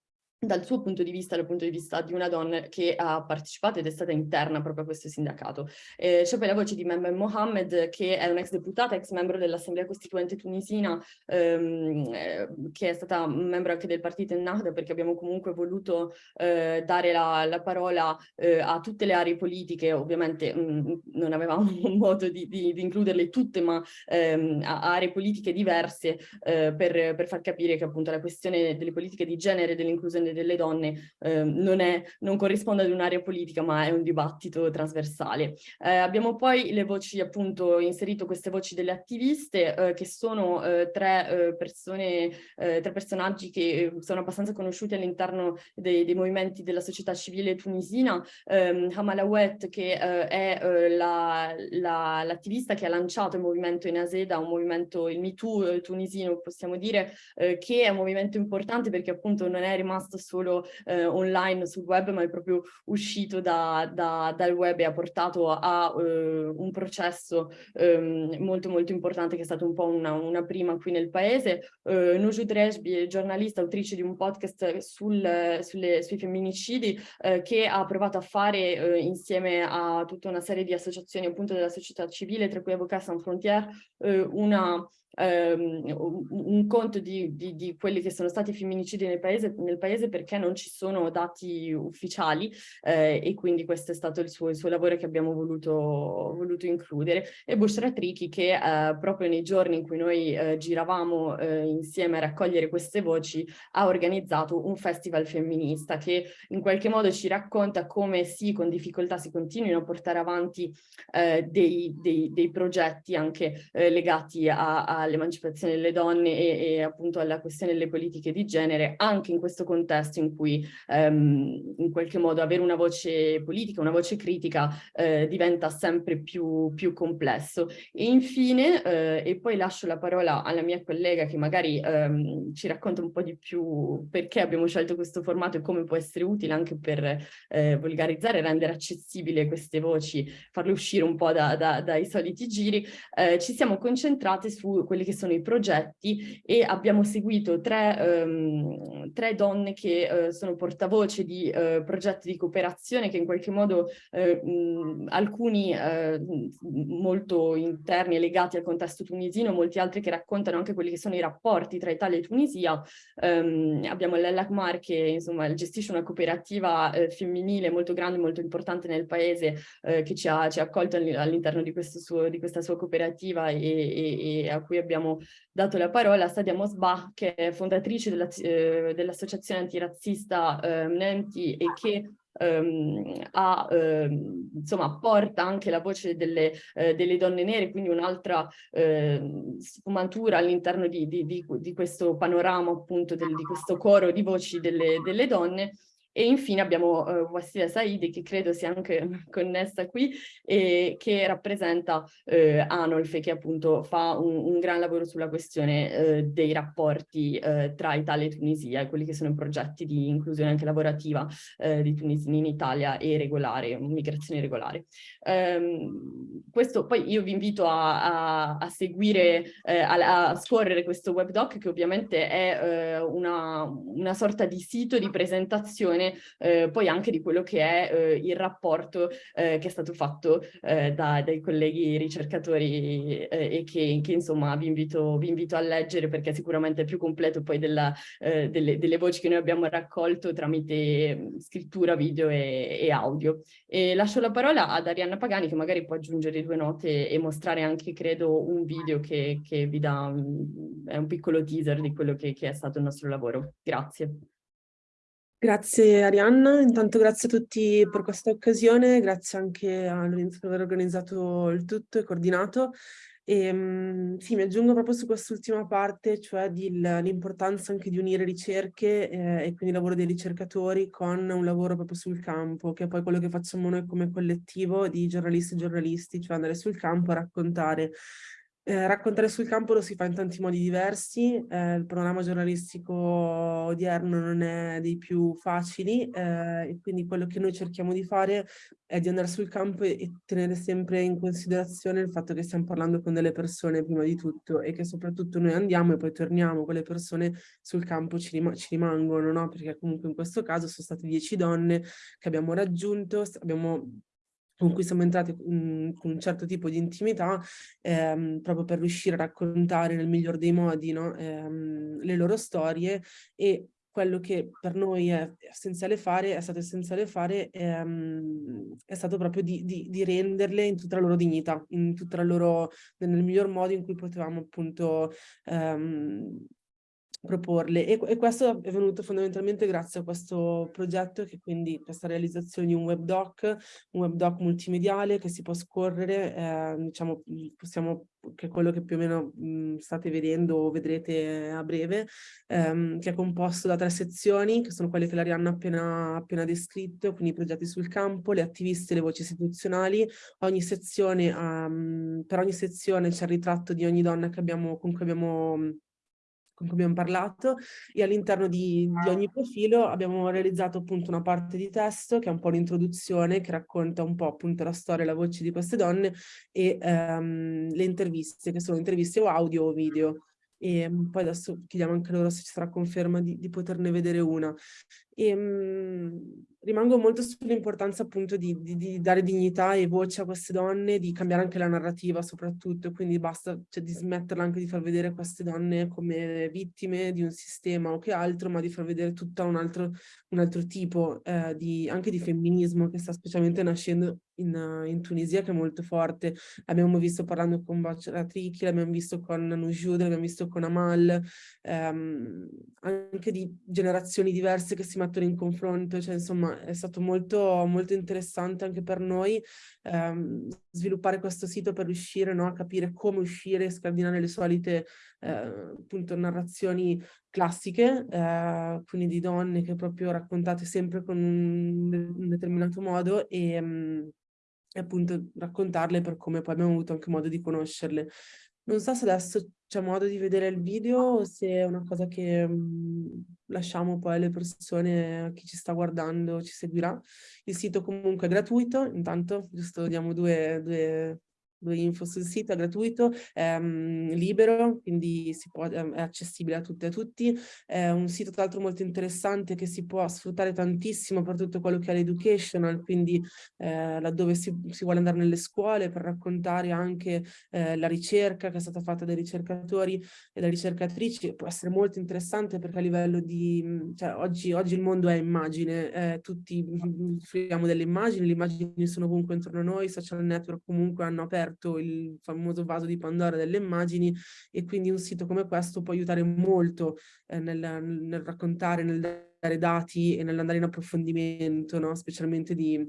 dal suo punto di vista, dal punto di vista di una donna che ha partecipato ed è stata interna proprio a questo sindacato. Eh, c'è poi la voce di Membe Mohamed, che è un'ex deputata, ex membro dell'Assemblea Costituente tunisina, ehm, eh, che è stata membro anche del partito Ennahda, perché abbiamo comunque voluto eh, dare la, la parola eh, a tutte le aree politiche, ovviamente mh, mm, non avevamo modo di, di, di, includerle tutte, ma ehm, a aree politiche diverse eh, per, per far capire che appunto la questione delle politiche di genere e dell'inclusione questione delle donne eh, non, è, non, corrisponde ad un'area politica ma è un dibattito trasversale. Eh, abbiamo poi le voci appunto inserito queste voci delle attiviste eh, che sono eh, tre eh, persone, eh, tre personaggi che sono abbastanza conosciuti all'interno dei, dei, movimenti della società civile tunisina, ehm, Hamala Ouet che è l'attivista la, la, che ha lanciato il movimento in Aseda, un movimento, il MeToo tunisino possiamo dire, che è un movimento importante perché appunto non è rimasto solo eh, online sul web, ma è proprio uscito da, da, dal web e ha portato a uh, un processo um, molto molto importante che è stato un po' una, una prima qui nel paese. Uh, Nujud Rejbi, giornalista, autrice di un podcast sul, sulle, sui femminicidi, uh, che ha provato a fare insieme a tutta una serie di associazioni appunto della società civile, tra cui Avocats Sans Frontières, una ehm, un conto di, di, di, quelli che sono stati femminicidi nel paese, nel paese perché non ci sono dati ufficiali eh, e quindi questo è stato il suo, il suo lavoro che abbiamo voluto, voluto includere. E Bushra Triki che eh, proprio nei giorni in cui noi eh, giravamo eh, insieme a raccogliere queste voci ha organizzato un festival femminista che in qualche modo ci racconta come sì, con difficoltà si continuino a portare avanti eh, dei, dei, dei, progetti anche eh, legati a, a all'emancipazione delle donne e, e, appunto alla questione delle politiche di genere, anche in questo contesto in cui ehm, in qualche modo avere una voce politica, una voce critica eh, diventa sempre più, più, complesso. E infine, eh, e poi lascio la parola alla mia collega che magari ehm, ci racconta un po' di più perché abbiamo scelto questo formato e come può essere utile anche per eh, volgarizzare rendere accessibile queste voci, farle uscire un po' da, da, dai soliti giri, eh, ci siamo concentrate su quelli che sono i progetti e abbiamo seguito tre, um, tre donne che eh, sono portavoce di eh, progetti di cooperazione che in qualche modo eh, mh, alcuni molto interni e legati al contesto tunisino, molti altri che raccontano anche quelli che sono i rapporti tra Italia e Tunisia. Um, abbiamo l'Elakmar che insomma gestisce una cooperativa femminile molto grande, molto importante nel paese che ci ha, ci ha accolto all'interno di, di, questa sua cooperativa e, e, e, a cui abbiamo dato la parola. Sadia Mosbah che è fondatrice dell'associazione dell antirazzista eh, Mnenti e che Um, ha, um, insomma, porta anche la voce delle, uh, delle donne nere, quindi un'altra uh, sfumatura all'interno di, di, di, di, questo panorama, appunto, del, di questo coro di voci delle, delle donne. E infine abbiamo uh, Wassila Saidi, che credo sia anche connessa qui, e che rappresenta uh, Anolfe, che appunto fa un, un gran lavoro sulla questione uh, dei rapporti uh, tra Italia e Tunisia, quelli che sono i progetti di inclusione anche lavorativa di tunisini in Italia e regolare, migrazione regolare. Um, questo poi io vi invito a, a, a seguire, a, a, scorrere questo webdoc, che ovviamente è una, una sorta di sito di presentazione eh, poi anche di quello che è eh, il rapporto eh, che è stato fatto eh, da, dai colleghi ricercatori eh, e che, che, insomma vi invito, vi invito, a leggere perché sicuramente è più completo poi della, eh, delle, delle, voci che noi abbiamo raccolto tramite mm, scrittura, video e, e, audio. E lascio la parola ad Arianna Pagani che magari può aggiungere due note e mostrare anche credo un video che, che vi dà, mm, è un piccolo teaser di quello che, che è stato il nostro lavoro. Grazie. Grazie Arianna, intanto grazie a tutti per questa occasione, grazie anche a Lorenzo per aver organizzato il tutto e coordinato. E, um, sì, mi aggiungo proprio su quest'ultima parte, cioè l'importanza anche di unire ricerche eh, e quindi il lavoro dei ricercatori con un lavoro proprio sul campo, che è poi quello che facciamo noi come collettivo di giornalisti e giornalisti, cioè andare sul campo a raccontare eh, raccontare sul campo lo si fa in tanti modi diversi, eh, il panorama giornalistico odierno non è dei più facili eh, e quindi quello che noi cerchiamo di fare è di andare sul campo e, e, tenere sempre in considerazione il fatto che stiamo parlando con delle persone prima di tutto e che soprattutto noi andiamo e poi torniamo, quelle persone sul campo ci, rim ci rimangono, no? perché comunque in questo caso sono state dieci donne che abbiamo raggiunto, abbiamo con cui siamo entrati mh, con un certo tipo di intimità ehm, proprio per riuscire a raccontare nel miglior dei modi no? ehm, le loro storie e quello che per noi è essenziale fare, è stato essenziale fare, ehm, è stato proprio di, di, di, renderle in tutta la loro dignità, in tutta la loro, nel miglior modo in cui potevamo appunto ehm, proporle e, e, questo è venuto fondamentalmente grazie a questo progetto che quindi questa realizzazione di un web doc, un web doc multimediale che si può scorrere, eh, diciamo possiamo che è quello che più o meno mh, state vedendo o vedrete a breve, ehm, che è composto da tre sezioni, che sono quelle che l'Arianna ha appena, appena descritto, quindi i progetti sul campo, le attiviste le voci istituzionali. Ogni sezione, um, per ogni sezione c'è il ritratto di ogni donna abbiamo, con cui abbiamo con cui abbiamo parlato e all'interno di, di, ogni profilo abbiamo realizzato appunto una parte di testo che è un po' l'introduzione che racconta un po' appunto la storia e la voce di queste donne e um, le interviste che sono interviste o audio o video e um, poi adesso chiediamo anche loro se ci sarà conferma di, di poterne vedere una. E, um, rimango molto sull'importanza appunto di, di, di, dare dignità e voce a queste donne, di cambiare anche la narrativa soprattutto, quindi basta cioè, di smetterla anche di far vedere queste donne come vittime di un sistema o che altro, ma di far vedere tutto un altro, un altro tipo eh, di, anche di femminismo che sta specialmente nascendo in, in, Tunisia che è molto forte. L'abbiamo visto parlando con Baccia Tricchi, l'abbiamo visto con Nujoud, l'abbiamo visto con Amal, ehm, anche di generazioni diverse che si mettono in confronto, cioè insomma è stato molto, molto interessante anche per noi ehm, sviluppare questo sito per riuscire no, a capire come uscire e scardinare le solite eh, appunto narrazioni classiche, eh, quindi di donne che proprio raccontate sempre con un, un determinato modo e, mh, e appunto raccontarle per come poi abbiamo avuto anche modo di conoscerle. Non so se adesso c'è modo di vedere il video o se è una cosa che mh, mhmm, lasciamo poi alle persone, chi ci sta guardando, ci seguirà. Il sito comunque è gratuito, intanto giusto diamo due, due info sul sito, è gratuito, è um, libero, quindi può, è accessibile a tutte e a tutti, è un sito tra l'altro molto interessante che si può sfruttare tantissimo per tutto quello che è l'educational, quindi eh, laddove si, si, vuole andare nelle scuole per raccontare anche eh, la ricerca che è stata fatta dai ricercatori e dalle ricercatrici, può essere molto interessante perché a livello di, cioè oggi, oggi il mondo è immagine, eh, tutti fruiamo delle immagini, le immagini sono comunque intorno a noi, i social network comunque hanno aperto aperto il famoso vaso di Pandora delle immagini e quindi un sito come questo può aiutare molto eh, nel, nel, raccontare, nel dare dati e nell'andare in approfondimento, no? specialmente di,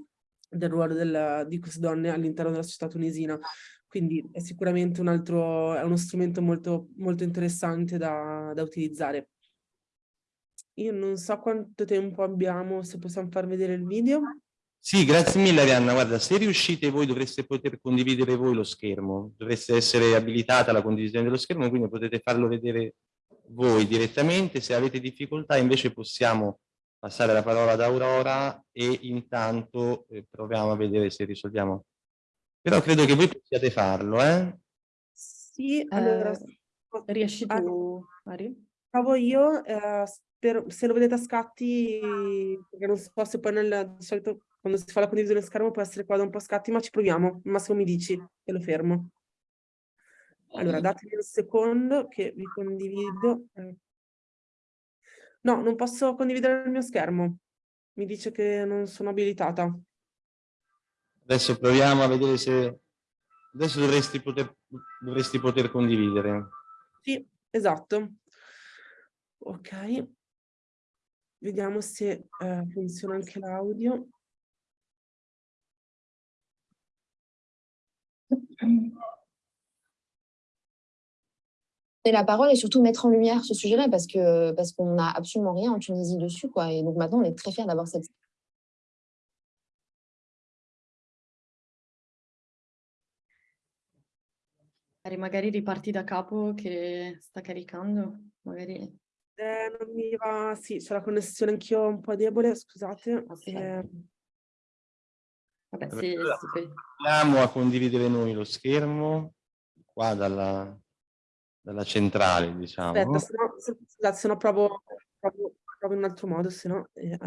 del ruolo della, di queste donne all'interno della società tunisina. Quindi è sicuramente un altro, è uno strumento molto, molto interessante da, da utilizzare. Io non so quanto tempo abbiamo, se possiamo far vedere il video. Sì, grazie mille Arianna. Guarda, se riuscite voi dovreste poter condividere voi lo schermo, dovreste essere abilitata la condivisione dello schermo, quindi potete farlo vedere voi direttamente. Se avete difficoltà invece possiamo passare la parola ad Aurora e intanto eh, proviamo a vedere se risolviamo. Però credo che voi possiate farlo, eh? Sì, allora... Eh, riesci tu, Mari? Provo io, eh, per, se lo vedete a scatti, perché non so se poi nel di solito quando si fa la condivisione schermo può essere qua da un po' scatti, ma ci proviamo. Massimo mi dici e lo fermo. Allora, datemi un secondo che vi condivido. No, non posso condividere il mio schermo. Mi dice che non sono abilitata. Adesso proviamo a vedere se... Adesso dovresti poter, dovresti poter condividere. Sì, esatto. Ok. Vediamo se eh, funziona anche l'audio. La parole et surtout mettre en lumière ce sujet-là parce que parce qu'on n'a absolument rien en Tunisie dessus quoi et donc maintenant on est très fiers d'avoir cette magari riparti da capo che sta caricando, magari... Eh, non mi va, sì, c'è la connessione anch'io un po' debole, scusate. Okay. Eh... Vabbè, sì, sì. Andiamo a condividere noi lo schermo qua dalla, dalla centrale, diciamo. Aspetta, se no, se, scusate, se no provo, provo, provo, in un altro modo, se no eh,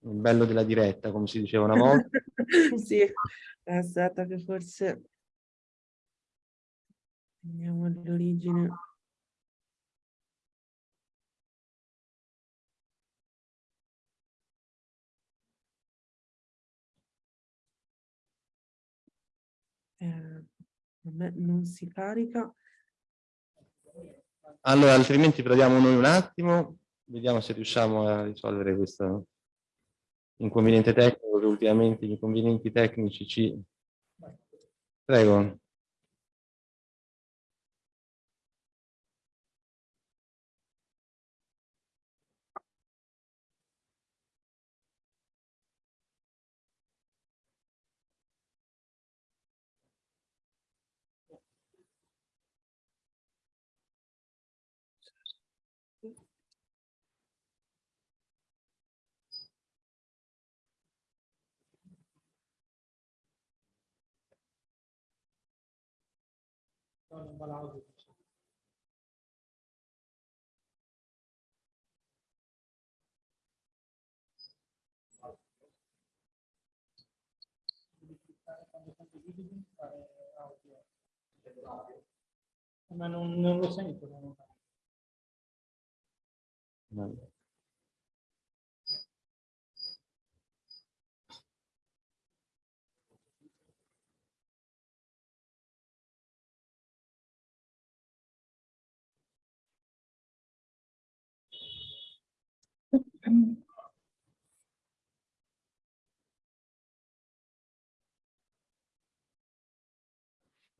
il bello della diretta, come si diceva una volta. sì, aspetta che forse andiamo all'origine. Eh, non si carica. Allora, altrimenti proviamo noi un attimo, vediamo se riusciamo a risolvere questo inconveniente tecnico che ultimamente gli inconvenienti tecnici ci... Prego. Non va l'audio. Ma non, non lo sento. Non...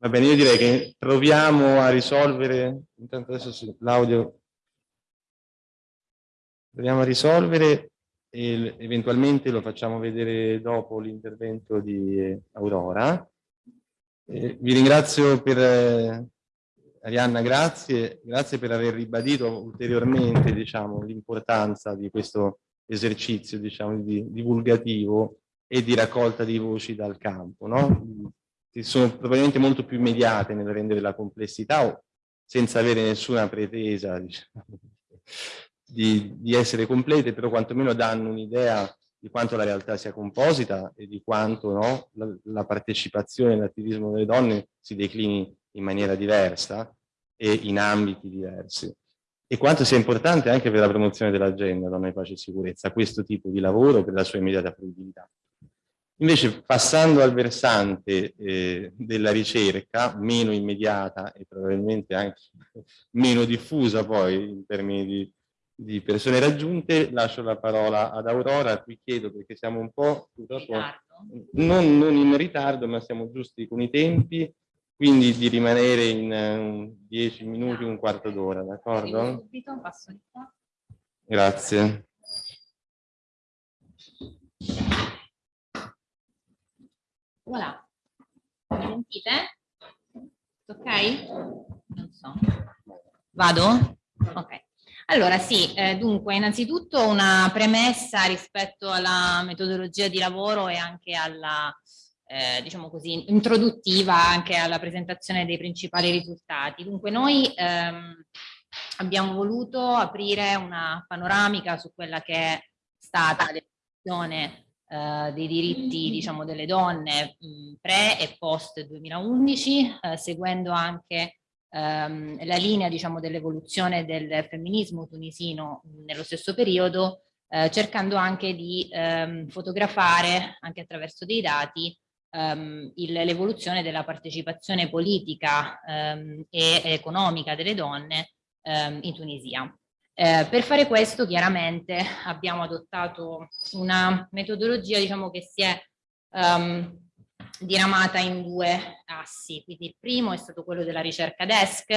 Va bene, io direi che proviamo a risolvere, intanto adesso l'audio, proviamo a risolvere e eventualmente lo facciamo vedere dopo l'intervento di Aurora. Eh, vi ringrazio per, eh, Arianna, grazie, grazie per aver ribadito ulteriormente diciamo, l'importanza di questo esercizio diciamo, di, divulgativo e di raccolta di voci dal campo, no? che sono probabilmente molto più immediate nel rendere la complessità o senza avere nessuna pretesa diciamo, di, di essere complete, però quantomeno danno un'idea di quanto la realtà sia composita e di quanto no, la, la partecipazione all'attivismo delle donne si declini in maniera diversa e in ambiti diversi. E quanto sia importante anche per la promozione dell'agenda donna, pace e sicurezza questo tipo di lavoro per la sua immediata fruibilità. Invece passando al versante eh, della ricerca, meno immediata e probabilmente anche meno diffusa poi in termini di di persone raggiunte, lascio la parola ad Aurora, a cui chiedo perché siamo un po' non, non, in ritardo, ma siamo giusti con i tempi, quindi di rimanere in 10 uh, minuti, un quarto d'ora, d'accordo? Grazie. Voilà. Mi sentite? Ok? Non so. Vado? Ok. Allora sì, eh, dunque innanzitutto una premessa rispetto alla metodologia di lavoro e anche alla, eh, diciamo così, introduttiva anche alla presentazione dei principali risultati. Dunque noi ehm, abbiamo voluto aprire una panoramica su quella che è stata l'evoluzione eh, dei diritti diciamo, delle donne mh, pre e post 2011, eh, seguendo anche ehm, la linea diciamo, dell'evoluzione del femminismo tunisino nello stesso periodo, eh, cercando anche di ehm, fotografare, anche attraverso dei dati, ehm, l'evoluzione della partecipazione politica ehm, e economica delle donne ehm, in Tunisia. Eh, per fare questo chiaramente abbiamo adottato una metodologia diciamo, che si è um, diramata in due assi, quindi il primo è stato quello della ricerca desk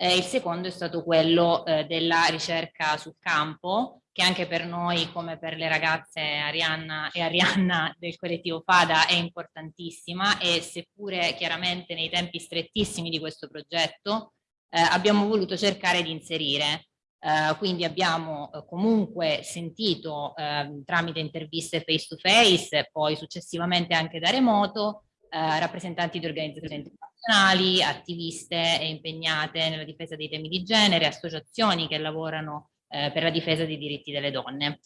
e il secondo è stato quello eh, della ricerca sul campo, che anche per noi come per le ragazze Arianna e Arianna del collettivo FADA è importantissima e seppure chiaramente nei tempi strettissimi di questo progetto eh, abbiamo voluto cercare di inserire. Uh, quindi abbiamo uh, comunque sentito uh, tramite interviste face to face, poi successivamente anche da remoto, eh, rappresentanti di organizzazioni internazionali, attiviste impegnate nella difesa dei temi di genere, associazioni che lavorano eh, per la difesa dei diritti delle donne.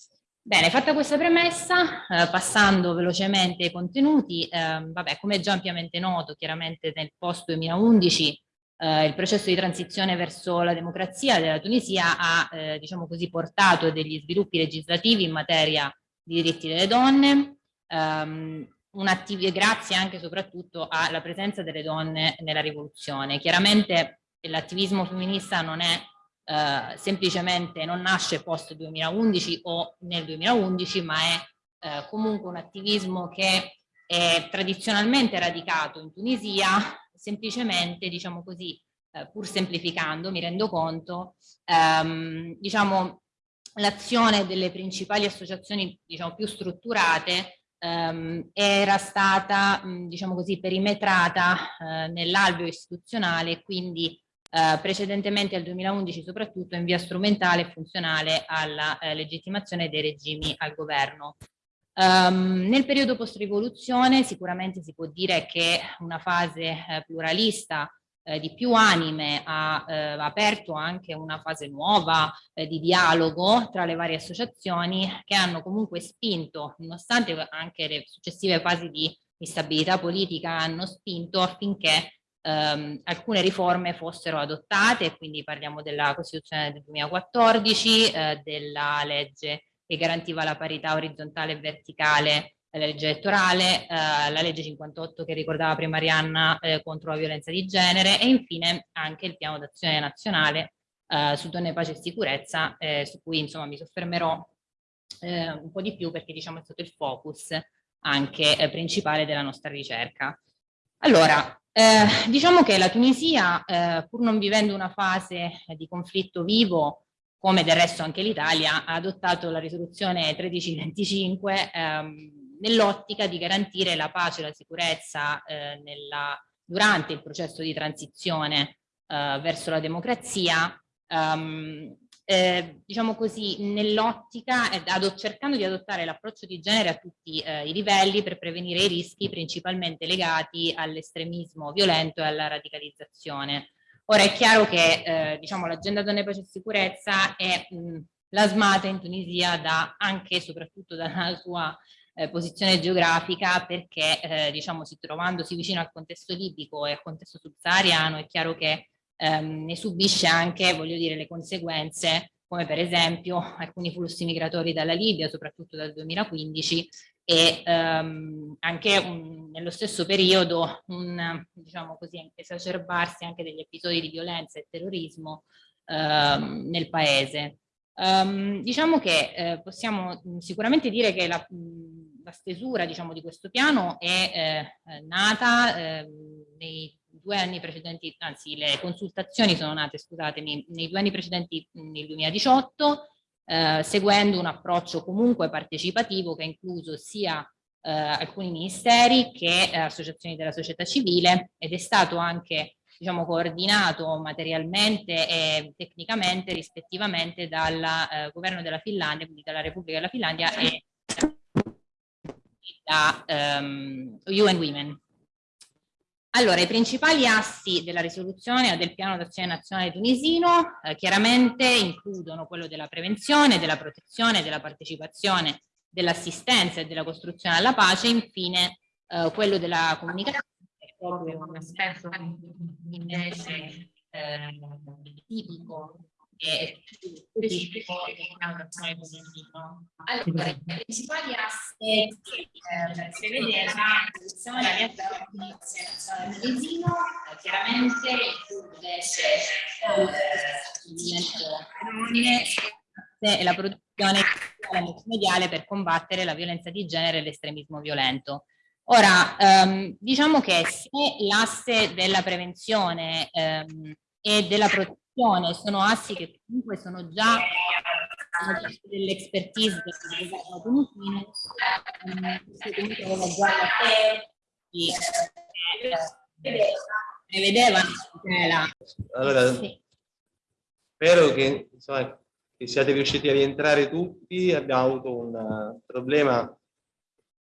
Bene, fatta questa premessa, passando velocemente ai contenuti, ehm, vabbè, come già ampiamente noto, chiaramente nel post 2011 eh, il processo di transizione verso la democrazia della Tunisia ha, eh, diciamo così, portato degli sviluppi legislativi in materia di diritti delle donne, ehm, grazie anche e soprattutto alla presenza delle donne nella rivoluzione. Chiaramente l'attivismo femminista non è eh, semplicemente, non nasce post 2011 o nel 2011, ma è eh, comunque un attivismo che è tradizionalmente radicato in Tunisia, semplicemente, diciamo così, eh, pur semplificando, mi rendo conto, ehm, diciamo, l'azione delle principali associazioni diciamo, più strutturate ehm, era stata, mh, diciamo così, perimetrata eh, nell'alveo istituzionale, quindi eh, precedentemente al 2011 soprattutto in via strumentale e funzionale alla eh, legittimazione dei regimi al governo. Um, nel periodo post-rivoluzione sicuramente si può dire che una fase eh, pluralista eh, di più anime ha eh, aperto anche una fase nuova eh, di dialogo tra le varie associazioni che hanno comunque spinto, nonostante anche le successive fasi di instabilità politica, hanno spinto affinché ehm, alcune riforme fossero adottate, quindi parliamo della Costituzione del 2014, eh, della legge che garantiva la parità orizzontale e verticale la legge elettorale, eh, la legge 58 che ricordava prima Arianna eh, contro la violenza di genere e infine anche il piano d'azione nazionale eh, su donne, pace e sicurezza, eh, su cui insomma mi soffermerò eh, un po' di più perché diciamo è stato il focus anche eh, principale della nostra ricerca. Allora, diciamo che la Tunisia, pur non vivendo una fase di conflitto vivo, come del resto anche l'Italia, ha adottato la risoluzione 1325 ehm, nell'ottica di garantire la pace e la sicurezza eh, nella, durante il processo di transizione eh, verso la democrazia, ehm, eh, diciamo così, nell'ottica, cercando di adottare l'approccio di genere a tutti eh, i livelli per prevenire i rischi principalmente legati all'estremismo violento e alla radicalizzazione. Ora è chiaro che eh, diciamo, l'agenda donne, pace e sicurezza è plasmata in Tunisia da, anche e soprattutto dalla sua eh, posizione geografica perché eh, diciamo, si trovandosi vicino al contesto libico e al contesto subsahariano è chiaro che ehm, ne subisce anche voglio dire, le conseguenze come per esempio alcuni flussi migratori dalla Libia, soprattutto dal 2015, e ehm, anche un, nello stesso periodo un diciamo così, esacerbarsi anche degli episodi di violenza e terrorismo ehm, nel paese. Um, diciamo che eh, possiamo sicuramente dire che la, la stesura diciamo, di questo piano è eh, nata eh, nei due anni precedenti, anzi le consultazioni sono nate, scusatemi, nei due anni precedenti nel 2018 eh, seguendo un approccio comunque partecipativo che ha incluso sia eh, alcuni ministeri che eh, associazioni della società civile ed è stato anche diciamo, coordinato materialmente e tecnicamente rispettivamente dal eh, governo della Finlandia, quindi dalla Repubblica della Finlandia e da um, UN Women. Allora, i principali assi della risoluzione o del piano d'azione nazionale tunisino eh, chiaramente includono quello della prevenzione, della protezione, della partecipazione, dell'assistenza e della costruzione alla pace, infine eh, quello della comunicazione, che proprio un aspetto invece eh, tipico e specifico allora, i principali aspetti eh, prevedere la produzione della riabilitazione medesimo chiaramente include eh, e la produzione multimediale per combattere la violenza di genere e l'estremismo violento. Ora, ehm, diciamo che se l'asse della prevenzione ehm, e della protezione sono assi che comunque sono già dell'expertise del governo tunisino, comunque aveva già la prevedevano la... Allora, sì. spero che, insomma, che siate riusciti a rientrare tutti, abbiamo avuto un problema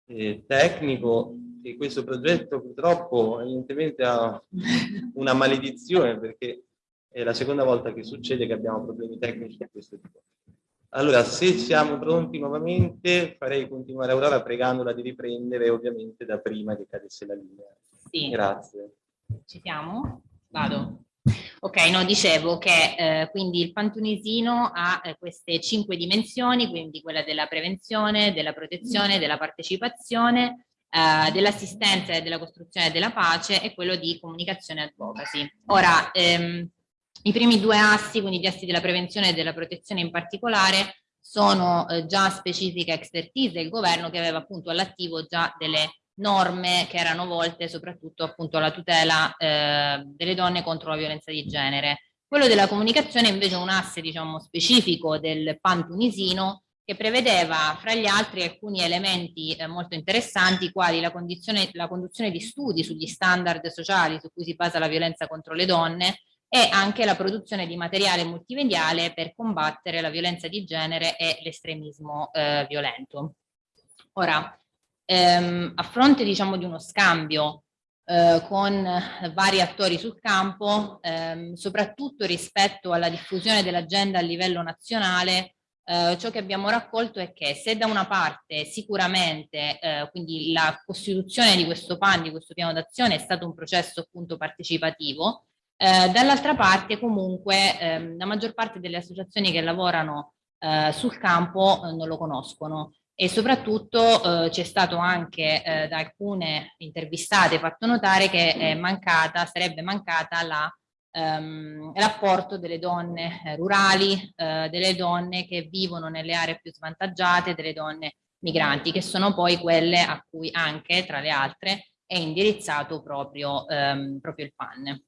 eh, tecnico e questo progetto purtroppo evidentemente ha una maledizione perché è la seconda volta che succede che abbiamo problemi tecnici di questo tipo. Allora, se siamo pronti nuovamente, farei continuare Aurora pregandola di riprendere ovviamente da prima che cadesse la linea. Sì. Grazie. Ci siamo? Vado. Ok, no, dicevo che eh, quindi il pantunisino ha eh, queste cinque dimensioni, quindi quella della prevenzione, della protezione, della partecipazione, eh, dell'assistenza e della costruzione della pace e quello di comunicazione e advocacy. Ora, ehm, i primi due assi, quindi gli assi della prevenzione e della protezione in particolare, sono eh, già specifica expertise del governo che aveva appunto all'attivo già delle norme che erano volte soprattutto appunto alla tutela eh, delle donne contro la violenza di genere. Quello della comunicazione invece è un asse diciamo specifico del PAN tunisino che prevedeva fra gli altri alcuni elementi eh, molto interessanti quali la, la conduzione di studi sugli standard sociali su cui si basa la violenza contro le donne e anche la produzione di materiale multimediale per combattere la violenza di genere e l'estremismo eh, violento. Ora, ehm, a fronte diciamo di uno scambio eh, con vari attori sul campo, ehm, soprattutto rispetto alla diffusione dell'agenda a livello nazionale, eh, ciò che abbiamo raccolto è che se da una parte sicuramente eh, quindi la costituzione di questo PAN, di questo piano d'azione è stato un processo appunto partecipativo, eh, dall'altra parte comunque ehm, la maggior parte delle associazioni che lavorano eh, sul campo eh, non lo conoscono. E soprattutto eh, c'è stato anche eh, da alcune intervistate fatto notare che mancata, sarebbe mancata ehm, l'apporto delle donne eh, rurali, delle donne che vivono nelle aree più svantaggiate, delle donne migranti, che sono poi quelle a cui anche, tra le altre, è indirizzato proprio, ehm, proprio il PAN.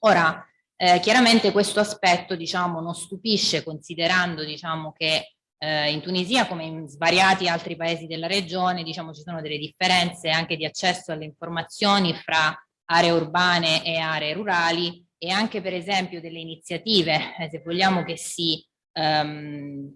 Ora, Eh, chiaramente questo aspetto diciamo, non stupisce considerando diciamo, che eh, in Tunisia come in svariati altri paesi della regione diciamo, ci sono delle differenze anche di accesso alle informazioni fra aree urbane e aree rurali e anche per esempio delle iniziative, eh, se vogliamo che si, um,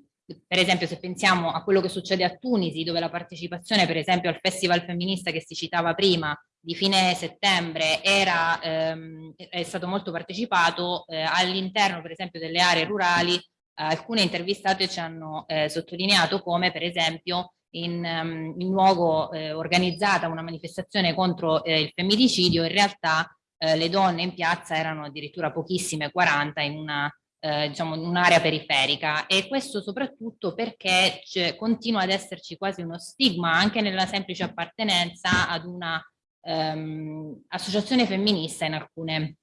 per esempio se pensiamo a quello che succede a Tunisi dove la partecipazione per esempio al festival femminista che si citava prima di fine settembre era, ehm, è stato molto partecipato eh, all'interno per esempio delle aree rurali alcune intervistate ci hanno eh, sottolineato come per esempio in, um, in luogo eh, organizzata una manifestazione contro eh, il femminicidio in realtà eh, le donne in piazza erano addirittura pochissime 40 in una eh, diciamo in un'area periferica e questo soprattutto perché continua ad esserci quasi uno stigma anche nella semplice appartenenza ad una ehm, associazione femminista in alcune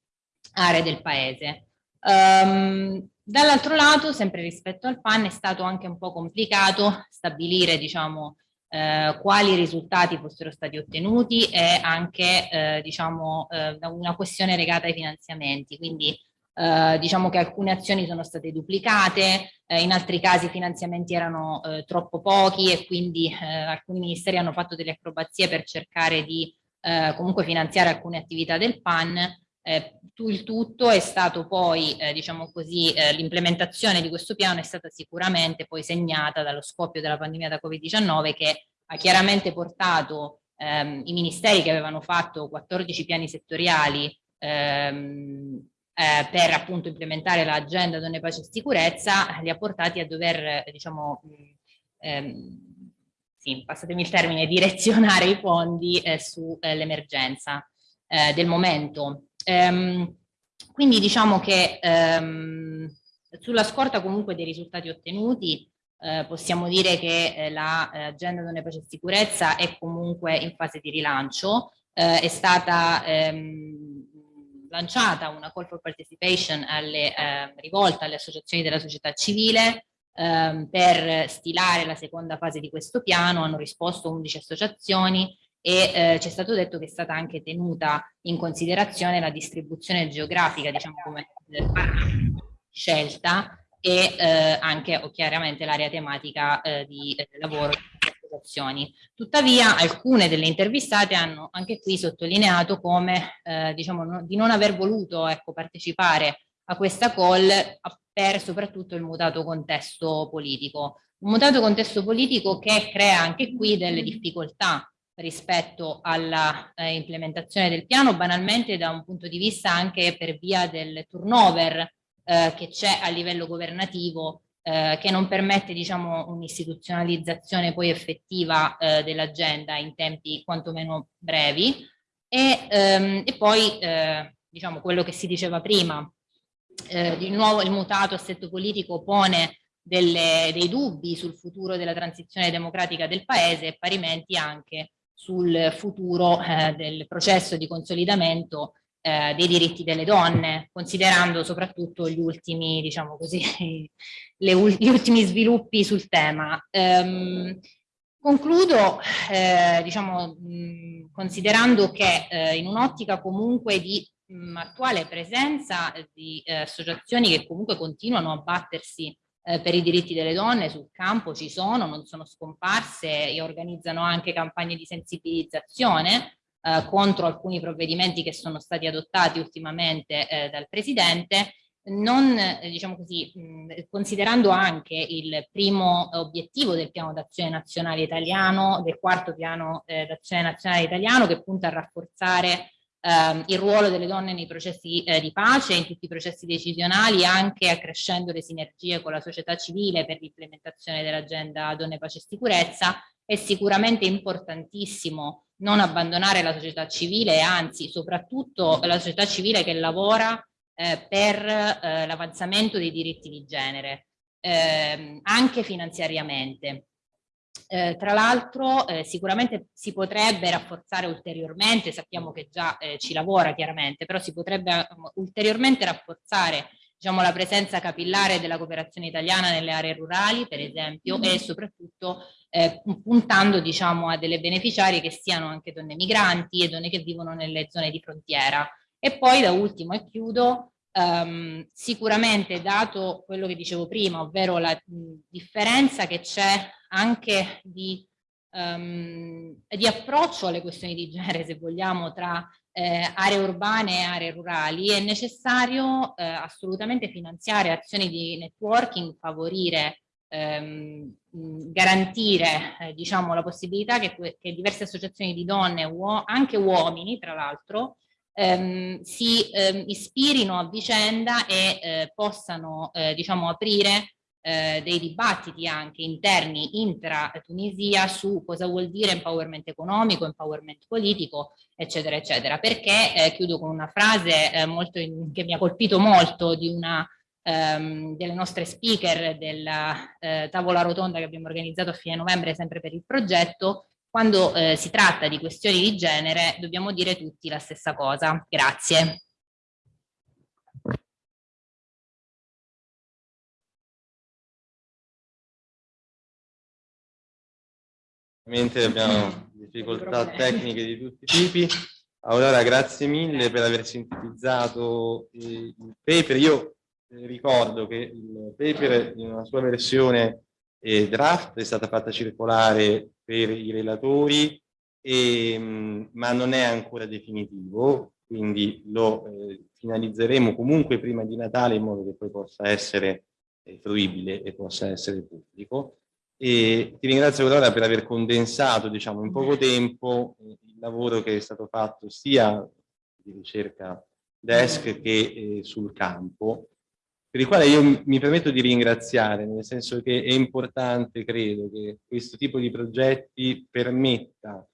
aree del paese. Um, dall'altro lato, sempre rispetto al PAN, è stato anche un po' complicato stabilire, diciamo, eh, quali risultati fossero stati ottenuti e anche, eh, diciamo, eh, una questione legata ai finanziamenti. Quindi, eh, diciamo che alcune azioni sono state duplicate, eh, in altri casi i finanziamenti erano eh, troppo pochi e quindi alcuni ministeri hanno fatto delle acrobazie per cercare di eh, comunque finanziare alcune attività del PAN, eh, il tutto è stato poi, eh, diciamo così, eh, l'implementazione di questo piano è stata sicuramente poi segnata dallo scoppio della pandemia da Covid-19 che ha chiaramente portato ehm, i ministeri che avevano fatto 14 piani settoriali ehm, eh, per appunto implementare l'agenda donne, pace e sicurezza, li ha portati a dover, diciamo, ehm, sì, passatemi il termine, direzionare i fondi eh, sull'emergenza eh, del momento. Ehm, quindi diciamo che ehm, sulla scorta comunque dei risultati ottenuti eh, possiamo dire che eh, l'agenda donne pace e sicurezza è comunque in fase di rilancio, eh, è stata ehm, lanciata una call for participation alle, eh, rivolta alle associazioni della società civile ehm, per stilare la seconda fase di questo piano, hanno risposto 11 associazioni e eh, ci è stato detto che è stata anche tenuta in considerazione la distribuzione geografica, diciamo come scelta e eh, anche o chiaramente l'area tematica eh, di eh, lavoro. Tuttavia alcune delle intervistate hanno anche qui sottolineato come eh, diciamo no, di non aver voluto ecco, partecipare a questa call per soprattutto il mutato contesto politico. Un mutato contesto politico che crea anche qui delle difficoltà rispetto alla eh, implementazione del piano, banalmente da un punto di vista anche per via del turnover eh, che c'è a livello governativo eh, che non permette diciamo un'istituzionalizzazione poi effettiva eh, dell'agenda in tempi quantomeno brevi. E, ehm, e poi eh, diciamo quello che si diceva prima eh, di nuovo il mutato assetto politico pone delle, dei dubbi sul futuro della transizione democratica del paese e parimenti anche sul futuro eh, del processo di consolidamento eh, dei diritti delle donne, considerando soprattutto gli ultimi, diciamo così, gli ultimi sviluppi sul tema. Ehm, concludo, eh, diciamo, mh, considerando che eh, in un'ottica comunque di mh, attuale presenza di eh, associazioni che comunque continuano a battersi eh, per i diritti delle donne sul campo ci sono, non sono scomparse e organizzano anche campagne di sensibilizzazione eh, contro alcuni provvedimenti che sono stati adottati ultimamente eh, dal Presidente, non, eh, diciamo così, considerando anche il primo obiettivo del piano d'azione nazionale italiano, del quarto piano eh, d'azione nazionale italiano che punta a rafforzare ehm, il ruolo delle donne nei processi eh, di pace, in tutti i processi decisionali, anche accrescendo le sinergie con la società civile per l'implementazione dell'agenda donne, pace e sicurezza, è sicuramente importantissimo non abbandonare la società civile, anzi soprattutto la società civile che lavora eh, per eh, l'avanzamento dei diritti di genere, eh, anche finanziariamente. Eh, tra l'altro eh, sicuramente si potrebbe rafforzare ulteriormente, sappiamo che già eh, ci lavora chiaramente, però si potrebbe um, ulteriormente rafforzare diciamo, la presenza capillare della cooperazione italiana nelle aree rurali, per esempio, mm -hmm. e soprattutto eh, puntando diciamo, a delle beneficiarie che siano anche donne migranti e donne che vivono nelle zone di frontiera. E poi da ultimo, e chiudo, Um, sicuramente dato quello che dicevo prima, ovvero la mh, differenza che c'è anche di, um, di, approccio alle questioni di genere, se vogliamo, tra eh, aree urbane e aree rurali, è necessario eh, assolutamente finanziare azioni di networking, favorire ehm, garantire eh, diciamo, la possibilità che, che, diverse associazioni di donne, uo anche uomini tra l'altro, ehm, si ehm, ispirino a vicenda e eh, possano eh, diciamo, aprire eh, dei dibattiti anche interni intra Tunisia su cosa vuol dire empowerment economico, empowerment politico, eccetera, eccetera. Perché, eh, chiudo con una frase eh, molto in, che mi ha colpito molto di una ehm, delle nostre speaker della eh, tavola rotonda che abbiamo organizzato a fine novembre sempre per il progetto, quando eh, si tratta di questioni di genere dobbiamo dire tutti la stessa cosa. Grazie. Ovviamente abbiamo difficoltà tecniche di tutti i tipi. Allora, grazie mille per aver sintetizzato il paper. Io ricordo che il paper in una sua versione eh, draft è stata fatta circolare per i relatori, e, mh, ma non è ancora definitivo, quindi lo eh, finalizzeremo comunque prima di Natale in modo che poi possa essere eh, fruibile e possa essere pubblico. E ti ringrazio allora per aver condensato diciamo, in poco tempo eh, il lavoro che è stato fatto sia di ricerca desk che eh, sul campo per il quale io mi permetto di ringraziare, nel senso che è importante, credo, che questo tipo di progetti permetta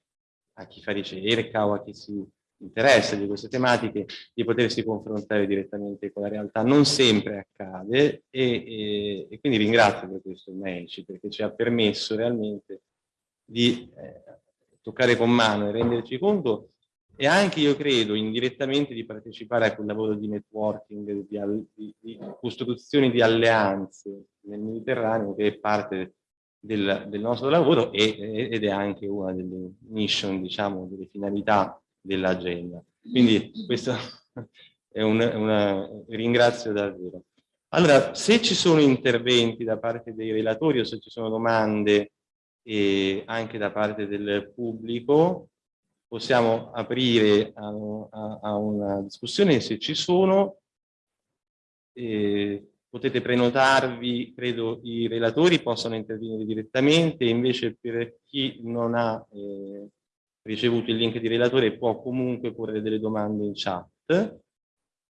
a chi fa ricerca o a chi si interessa di queste tematiche di potersi confrontare direttamente con la realtà. Non sempre accade e, e, e quindi ringrazio per questo il MECI perché ci ha permesso realmente di eh, toccare con mano e renderci conto e anche io credo indirettamente di partecipare a quel lavoro di networking, di, di, di costruzione di alleanze nel Mediterraneo che è parte del, del nostro lavoro e, ed è anche una delle mission, diciamo, delle finalità dell'agenda. Quindi questo è un una, ringrazio davvero. Allora, se ci sono interventi da parte dei relatori o se ci sono domande eh, anche da parte del pubblico, possiamo aprire a, a, a una discussione se ci sono. Eh, potete prenotarvi, credo i relatori possano intervenire direttamente, invece per chi non ha eh, ricevuto il link di relatore può comunque porre delle domande in chat.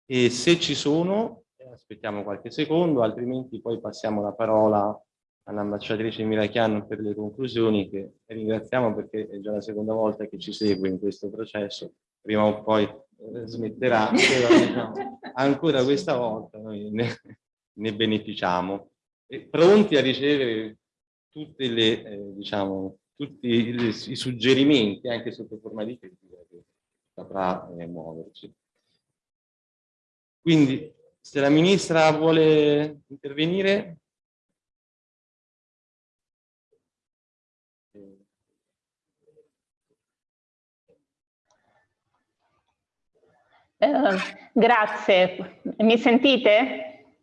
E se ci sono, aspettiamo qualche secondo, altrimenti poi passiamo la parola all'ambasciatrice Mirachian per le conclusioni che ringraziamo perché è già la seconda volta che ci segue in questo processo, prima o poi eh, smetterà, però, diciamo, ancora questa volta noi ne, ne beneficiamo. E pronti a ricevere tutte le, eh, diciamo, tutti i, suggerimenti anche sotto forma di critica che saprà eh, muoverci. Quindi se la ministra vuole intervenire Uh, grazie. Mi sentite?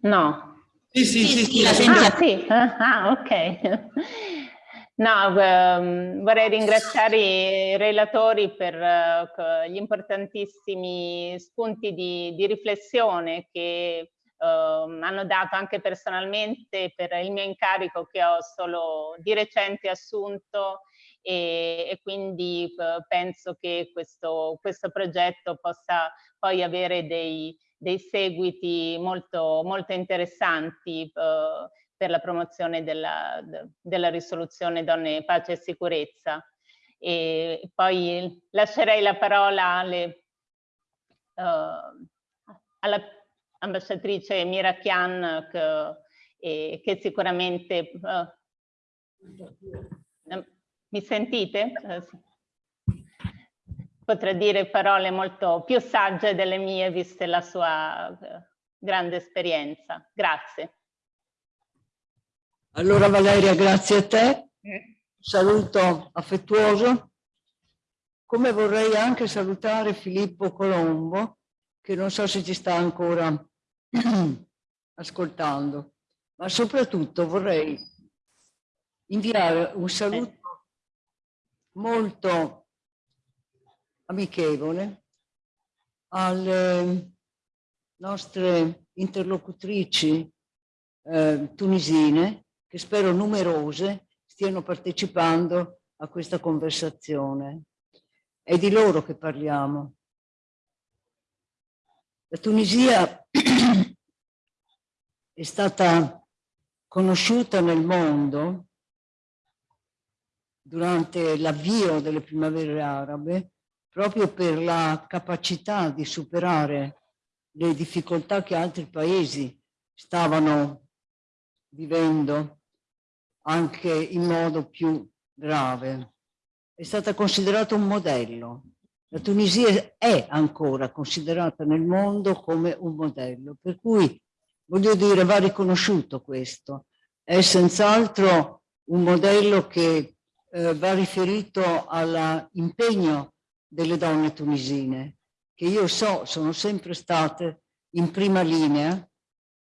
No. Sì, sì, sì, sì, sì, ah, sì. Ah, ok. No, um, vorrei ringraziare i relatori per uh, gli importantissimi spunti di, di riflessione che uh, hanno dato anche personalmente per il mio incarico che ho solo di recente assunto e, e quindi eh, penso che questo, questo progetto possa poi avere dei, dei seguiti molto, molto interessanti uh, per la promozione della, della, risoluzione donne, pace e sicurezza. E poi lascerei la parola alle, uh, alla ambasciatrice Mira Chian che, che sicuramente uh, mi sentite? Eh, Potrei dire parole molto più sagge delle mie, viste la sua eh, grande esperienza. Grazie. Allora Valeria, grazie a te. Saluto affettuoso come vorrei anche salutare Filippo Colombo, che non so se ci sta ancora ascoltando, ma soprattutto vorrei inviare un saluto molto amichevole alle nostre interlocutrici eh, tunisine, che spero numerose, stiano partecipando a questa conversazione. È di loro che parliamo. La Tunisia è stata conosciuta nel mondo durante l'avvio delle primavere arabe proprio per la capacità di superare le difficoltà che altri paesi stavano vivendo anche in modo più grave. È stata considerata un modello. La Tunisia è ancora considerata nel mondo come un modello, per cui voglio dire va riconosciuto questo. È senz'altro un modello che eh, va riferito all'impegno delle donne tunisine, che io so sono sempre state in prima linea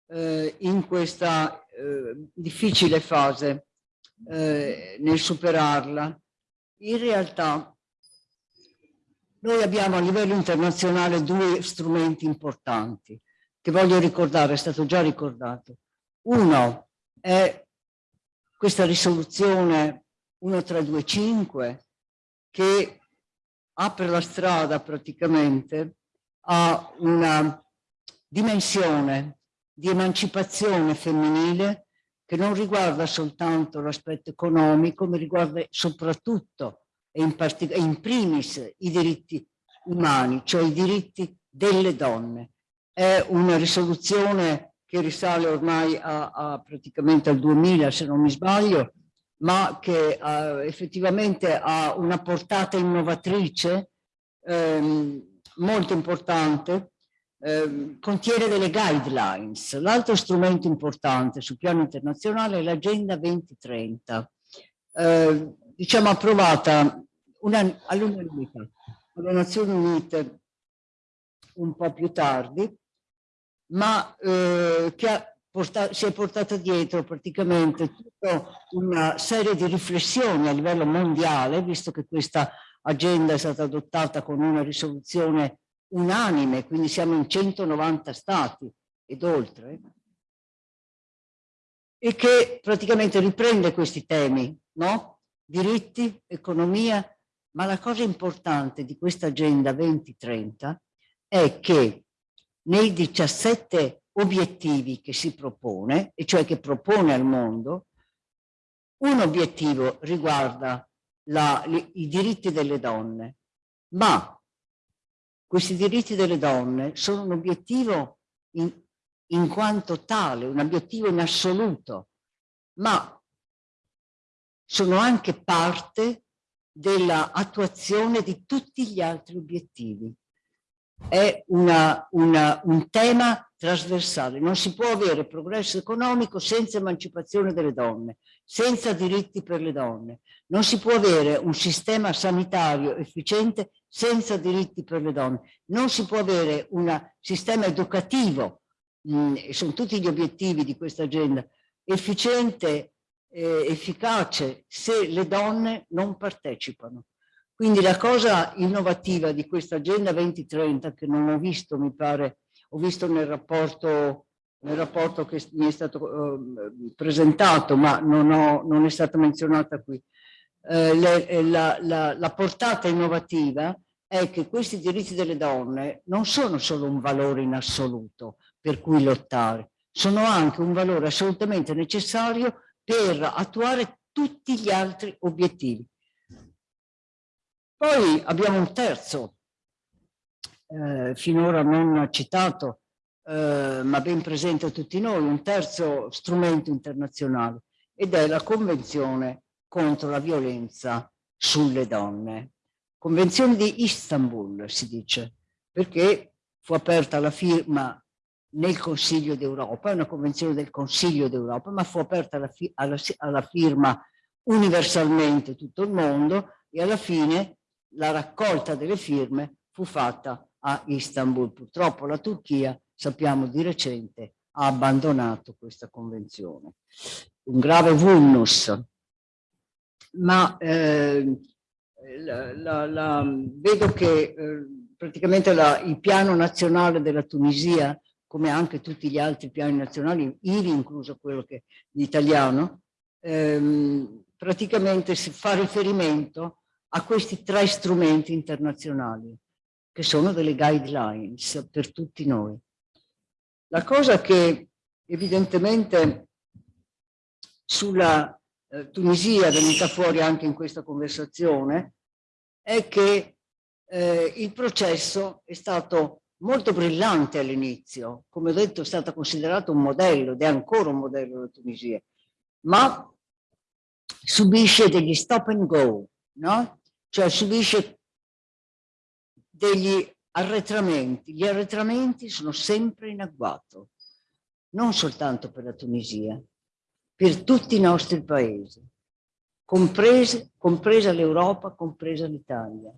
eh, in questa eh, difficile fase eh, nel superarla. In realtà noi abbiamo a livello internazionale due strumenti importanti che voglio ricordare, è stato già ricordato. Uno è questa risoluzione 1325 che apre la strada praticamente a una dimensione di emancipazione femminile che non riguarda soltanto l'aspetto economico, ma riguarda soprattutto e in, in primis i diritti umani, cioè i diritti delle donne. È una risoluzione che risale ormai a, a praticamente al 2000, se non mi sbaglio, ma che uh, effettivamente ha una portata innovatrice ehm, molto importante, eh, contiene delle guidelines. L'altro strumento importante sul piano internazionale è l'Agenda 2030, eh, diciamo approvata all'unanimità alle Nazioni Unite un po' più tardi, ma eh, che ha portato, si è portata dietro praticamente tutta una serie di riflessioni a livello mondiale, visto che questa agenda è stata adottata con una risoluzione unanime, quindi siamo in 190 stati ed oltre, e che praticamente riprende questi temi, no? Diritti, economia, ma la cosa importante di questa agenda 2030 è che nei 17 obiettivi che si propone, e cioè che propone al mondo, un obiettivo riguarda la, i diritti delle donne, ma questi diritti delle donne sono un obiettivo in, in quanto tale, un obiettivo in assoluto, ma sono anche parte dell'attuazione di tutti gli altri obiettivi. È una, una, un tema trasversale. Non si può avere progresso economico senza emancipazione delle donne, senza diritti per le donne. Non si può avere un sistema sanitario efficiente senza diritti per le donne. Non si può avere un sistema educativo, mh, mm, sono tutti gli obiettivi di questa agenda, efficiente, eh, efficace, se le donne non partecipano. Quindi la cosa innovativa di questa Agenda 2030, che non ho visto, mi pare, ho visto nel rapporto, nel rapporto che mi è stato uh, presentato, ma non, ho, non, è stata menzionata qui, uh, le, la, la, la portata innovativa è che questi diritti delle donne non sono solo un valore in assoluto per cui lottare, sono anche un valore assolutamente necessario per attuare tutti gli altri obiettivi. Poi abbiamo un terzo, eh, finora non citato, eh, ma ben presente a tutti noi, un terzo strumento internazionale ed è la Convenzione contro la violenza sulle donne. Convenzione di Istanbul si dice, perché fu aperta la firma nel Consiglio d'Europa, è una convenzione del Consiglio d'Europa, ma fu aperta alla, fi alla, alla firma universalmente tutto il mondo e alla fine la raccolta delle firme fu fatta a Istanbul. Purtroppo la Turchia, sappiamo di recente, ha abbandonato questa convenzione. Un grave vulnus, ma eh, la, la, la, vedo che eh, praticamente il piano nazionale della Tunisia, come anche tutti gli altri piani nazionali, ivi incluso quello che l'italiano, ehm, praticamente si fa riferimento a questi tre strumenti internazionali, che sono delle guidelines per tutti noi. La cosa che evidentemente sulla eh, Tunisia è venuta fuori anche in questa conversazione è che eh, il processo è stato molto brillante all'inizio, come ho detto è stato considerato un modello ed è ancora un modello la Tunisia, ma subisce degli stop and go, no? Cioè subisce degli arretramenti. Gli arretramenti sono sempre in agguato, non soltanto per la Tunisia, per tutti i nostri paesi, comprese, compresa l'Europa, compresa l'Italia.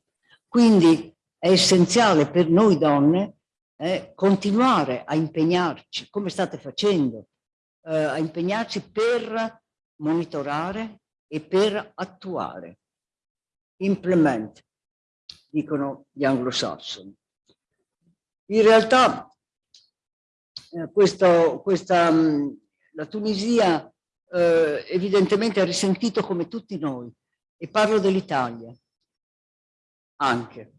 Quindi è essenziale per noi donne eh, continuare a impegnarci, come state facendo, eh, a impegnarci per monitorare e per attuare. Implement, dicono gli anglosassoni. In realtà eh, questo, questa, la Tunisia eh, evidentemente ha risentito come tutti noi, e parlo dell'Italia anche,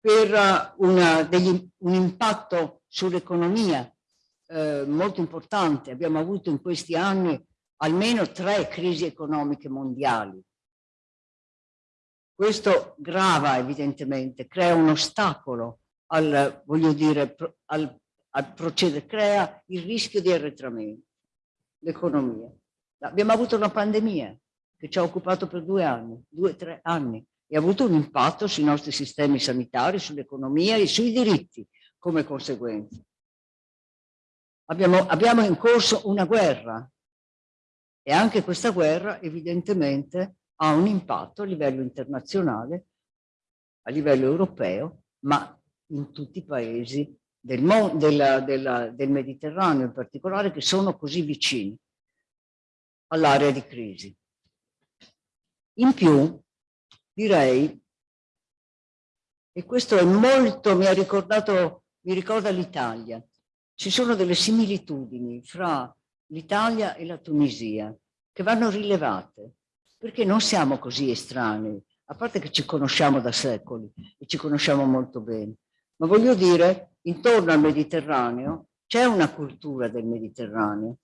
per una, degli, un impatto sull'economia eh, molto importante. Abbiamo avuto in questi anni almeno tre crisi economiche mondiali. Questo grava evidentemente, crea un ostacolo al, voglio dire, al, al procedere, crea il rischio di arretramento, l'economia. Abbiamo avuto una pandemia che ci ha occupato per due anni, due tre anni, e ha avuto un impatto sui nostri sistemi sanitari, sull'economia e sui diritti come conseguenza. Abbiamo, abbiamo in corso una guerra e anche questa guerra evidentemente ha un impatto a livello internazionale, a livello europeo, ma in tutti i paesi del, della, della, del Mediterraneo in particolare che sono così vicini all'area di crisi. In più, direi, e questo è molto, mi ha ricordato, mi ricorda l'Italia, ci sono delle similitudini fra l'Italia e la Tunisia che vanno rilevate, perché non siamo così estranei, a parte che ci conosciamo da secoli e ci conosciamo molto bene, ma voglio dire, intorno al Mediterraneo c'è una cultura del Mediterraneo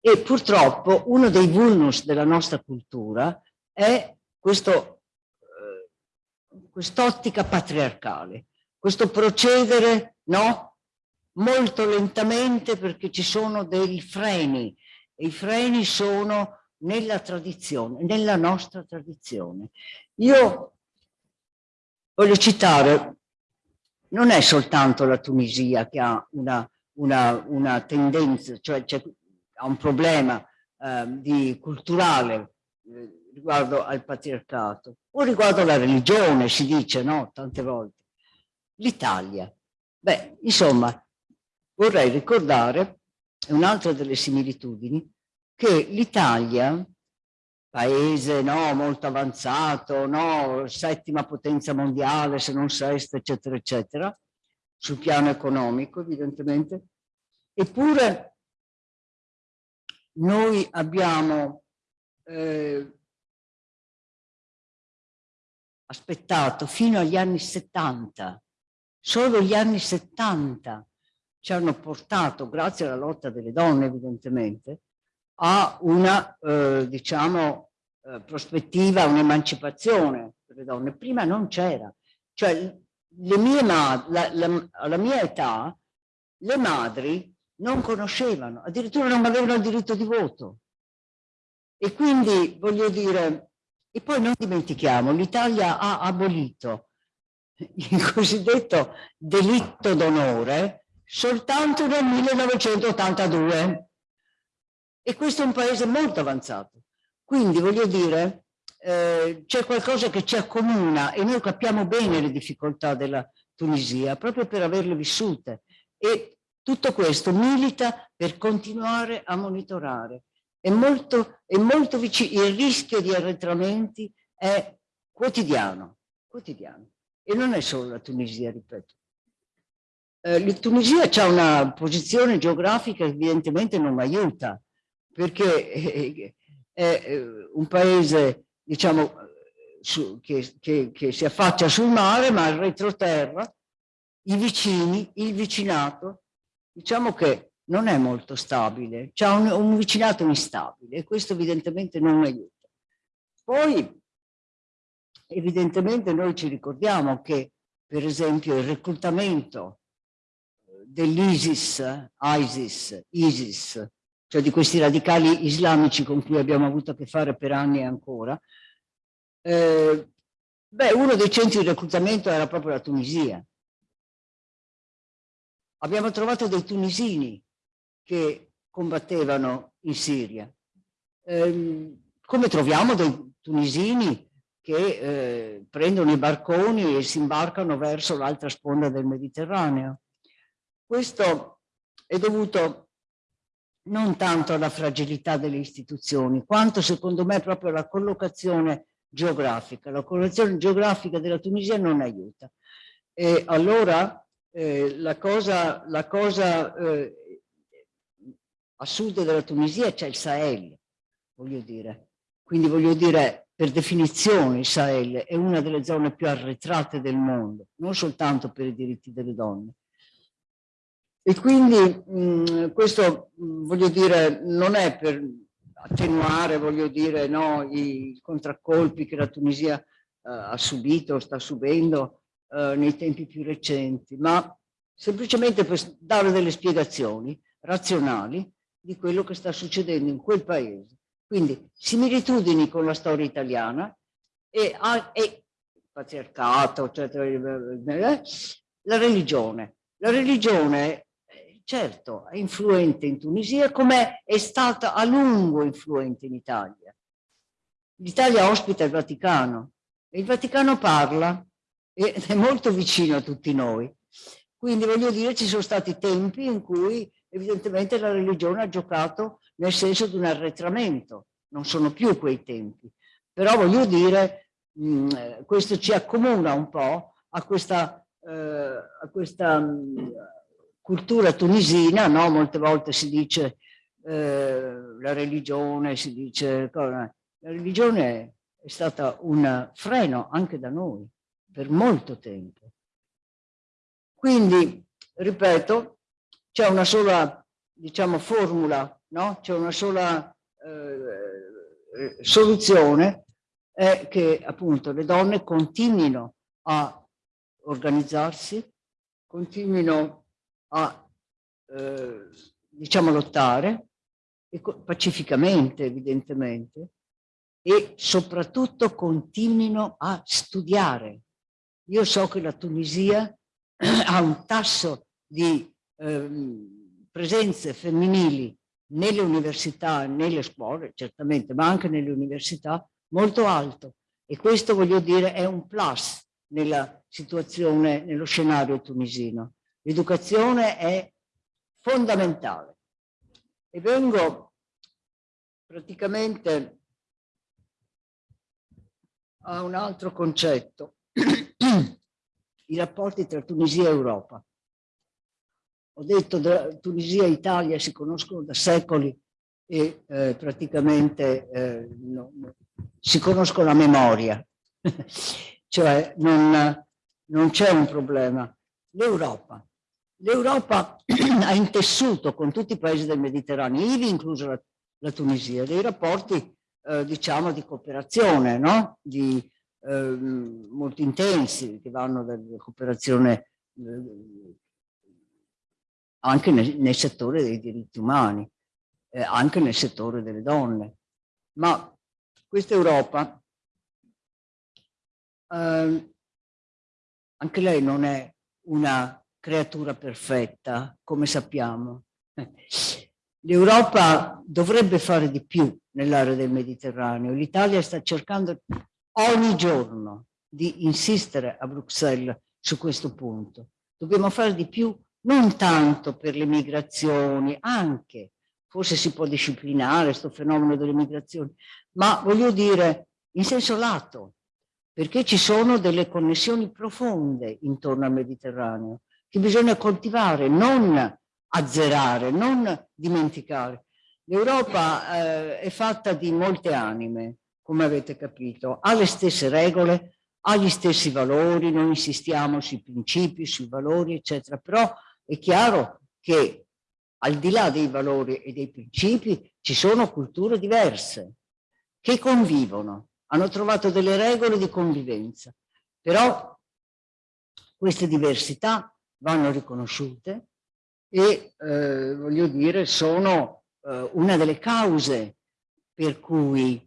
e purtroppo uno dei vulnus della nostra cultura è eh, quest'ottica patriarcale, questo procedere no, molto lentamente perché ci sono dei freni e i freni sono nella tradizione, nella nostra tradizione. Io voglio citare, non è soltanto la Tunisia che ha una, una, una tendenza, cioè ha un problema eh, di, culturale eh, riguardo al patriarcato o riguardo alla religione, si dice, no? Tante volte. L'Italia. Beh, insomma, vorrei ricordare un'altra delle similitudini, che l'Italia, paese no, molto avanzato, no, settima potenza mondiale, se non sesta, eccetera, eccetera, sul piano economico, evidentemente, eppure noi abbiamo eh, aspettato fino agli anni 70, solo gli anni 70 ci hanno portato, grazie alla lotta delle donne evidentemente, a una, eh, diciamo, eh, prospettiva, un'emancipazione per le donne. Prima non c'era. Cioè, le mie la, la, alla mia età, le madri non conoscevano, addirittura non avevano il diritto di voto. E quindi, voglio dire, e poi non dimentichiamo, l'Italia ha abolito il cosiddetto delitto d'onore soltanto nel 1982. E questo è un paese molto avanzato. Quindi voglio dire, eh, c'è qualcosa che ci accomuna e noi capiamo bene le difficoltà della Tunisia proprio per averle vissute e tutto questo milita per continuare a monitorare. È molto, è molto vicino, il rischio di arretramenti è quotidiano, quotidiano. E non è solo la Tunisia, ripeto. Eh, la Tunisia ha una posizione geografica che evidentemente non aiuta, perché è, è un paese, diciamo, su, che, che, che si affaccia sul mare, ma al retroterra, i vicini, il vicinato, diciamo che non è molto stabile, c'è un, un vicinato instabile e questo evidentemente non aiuta. Poi evidentemente noi ci ricordiamo che per esempio il reclutamento dell'ISIS, ISIS, ISIS, cioè di questi radicali islamici con cui abbiamo avuto a che fare per anni ancora, eh, beh, uno dei centri di reclutamento era proprio la Tunisia. Abbiamo trovato dei tunisini che combattevano in Siria. Eh, come troviamo dei tunisini che eh, prendono i barconi e si imbarcano verso l'altra sponda del Mediterraneo. Questo è dovuto non tanto alla fragilità delle istituzioni, quanto secondo me proprio alla collocazione geografica. La collocazione geografica della Tunisia non aiuta. E allora eh, la cosa, la cosa eh, a sud della Tunisia c'è il Sahel, voglio dire. Quindi voglio dire, per definizione il Sahel è una delle zone più arretrate del mondo, non soltanto per i diritti delle donne. E quindi mh, questo, voglio dire, non è per attenuare, voglio dire, no, i contraccolpi che la Tunisia eh, ha subito, sta subendo eh, nei tempi più recenti, ma semplicemente per dare delle spiegazioni razionali di quello che sta succedendo in quel paese quindi similitudini con la storia italiana e, e patriarcato, eccetera, la religione. La religione, certo, è influente in Tunisia come è stata a lungo influente in Italia. L'Italia ospita il Vaticano e il Vaticano parla ed è molto vicino a tutti noi. Quindi voglio dire ci sono stati tempi in cui evidentemente la religione ha giocato nel senso di un arretramento, non sono più quei tempi. Però voglio dire, mh, mm, questo ci accomuna un po' a questa, eh, a questa mh, mm, cultura tunisina, no? molte volte si dice eh, la religione, si dice... La religione è stata un freno anche da noi per molto tempo. Quindi, ripeto, c'è una sola, diciamo, formula, no? C'è una sola eh, soluzione, è che appunto le donne continuino a organizzarsi, continuino a, eh, diciamo, lottare, pacificamente evidentemente, e soprattutto continuino a studiare. Io so che la Tunisia ha un tasso di ehm, presenze femminili nelle università, nelle scuole, certamente, ma anche nelle università, molto alto. E questo, voglio dire, è un plus nella situazione, nello scenario tunisino. L'educazione è fondamentale. E vengo praticamente a un altro concetto, i rapporti tra Tunisia e Europa. Ho detto che Tunisia e Italia si conoscono da secoli e eh, praticamente eh, no, si conoscono a memoria, cioè non, non c'è un problema. L'Europa. L'Europa ha intessuto con tutti i paesi del Mediterraneo, ivi incluso la, la Tunisia, dei rapporti eh, diciamo di cooperazione, no? di, ehm, molto intensi, che vanno dalla cooperazione eh, anche nel, nel settore dei diritti umani, eh, anche nel settore delle donne. Ma questa Europa, eh, anche lei non è una creatura perfetta, come sappiamo. L'Europa dovrebbe fare di più nell'area del Mediterraneo. L'Italia sta cercando ogni giorno di insistere a Bruxelles su questo punto. Dobbiamo fare di più non tanto per le migrazioni, anche, forse si può disciplinare questo fenomeno delle migrazioni, ma voglio dire in senso lato, perché ci sono delle connessioni profonde intorno al Mediterraneo che bisogna coltivare, non azzerare, non dimenticare. L'Europa eh, è fatta di molte anime, come avete capito, ha le stesse regole, ha gli stessi valori, non insistiamo sui principi, sui valori, eccetera, però è chiaro che al di là dei valori e dei principi ci sono culture diverse che convivono, hanno trovato delle regole di convivenza, però queste diversità vanno riconosciute e eh, voglio dire sono eh, una delle cause per cui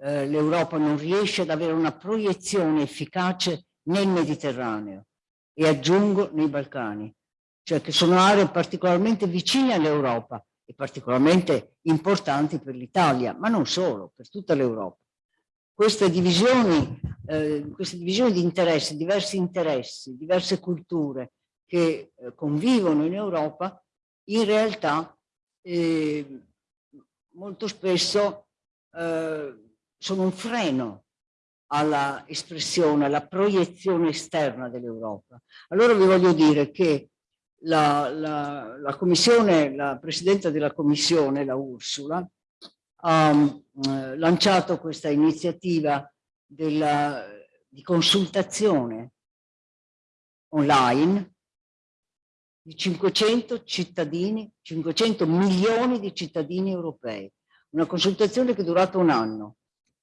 eh, l'Europa non riesce ad avere una proiezione efficace nel Mediterraneo e aggiungo nei Balcani, cioè che sono aree particolarmente vicine all'Europa e particolarmente importanti per l'Italia, ma non solo, per tutta l'Europa. Queste divisioni, eh, queste divisioni di interessi, diversi interessi, diverse culture, che eh, convivono in Europa, in realtà eh, molto spesso eh, sono un freno alla espressione, alla proiezione esterna dell'Europa. Allora vi voglio dire che la, la, la, commissione, la presidente della commissione, la Ursula, ha eh, lanciato questa iniziativa della, di consultazione online di 500 cittadini, 500 milioni di cittadini europei. Una consultazione che è durata un anno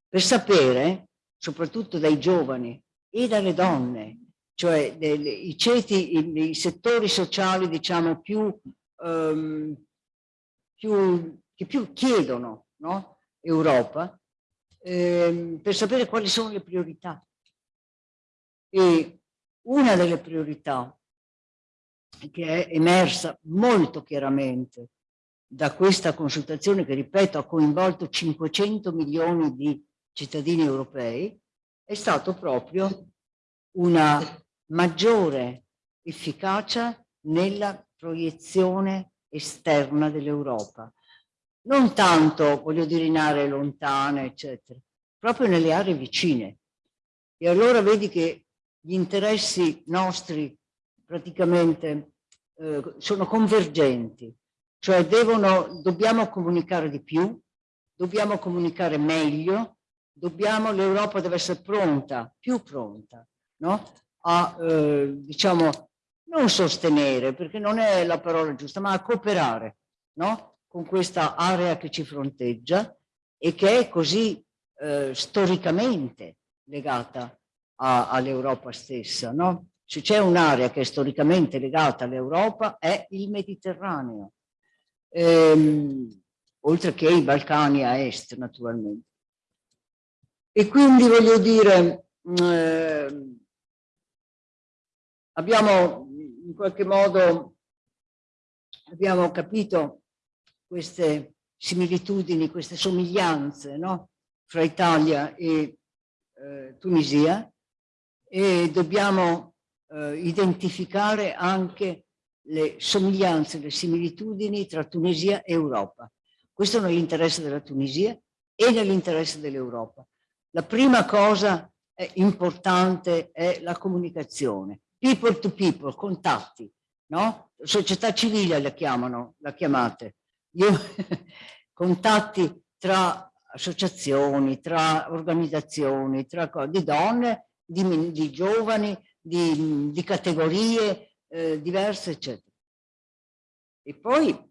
per sapere, soprattutto dai giovani e dalle donne, cioè i ceti, i, i, settori sociali diciamo più, um, più, che più chiedono no? Europa, ehm, per sapere quali sono le priorità. E una delle priorità che è emersa molto chiaramente da questa consultazione che, ripeto, ha coinvolto 500 milioni di cittadini europei, è stato proprio una maggiore efficacia nella proiezione esterna dell'Europa. Non tanto, voglio dire, in aree lontane, eccetera, proprio nelle aree vicine. E allora vedi che gli interessi nostri praticamente eh, sono convergenti, cioè devono, dobbiamo comunicare di più, dobbiamo comunicare meglio, l'Europa deve essere pronta, più pronta, no? a, eh, diciamo, non sostenere, perché non è la parola giusta, ma a cooperare no? con questa area che ci fronteggia e che è così eh, storicamente legata all'Europa stessa. No? Se c'è un'area che è storicamente legata all'Europa è il Mediterraneo, ehm, oltre che i Balcani a est naturalmente. E quindi voglio dire, eh, abbiamo in qualche modo abbiamo capito queste similitudini, queste somiglianze no? fra Italia e eh, Tunisia e dobbiamo eh, identificare anche le somiglianze, le similitudini tra Tunisia e Europa. Questo è nell'interesse della Tunisia e nell'interesse dell'Europa. La prima cosa importante è la comunicazione, people to people, contatti, no? Società civile la chiamano, la chiamate. Io, contatti tra associazioni, tra organizzazioni, tra di donne, di, di giovani, di, di categorie eh, diverse, eccetera. E poi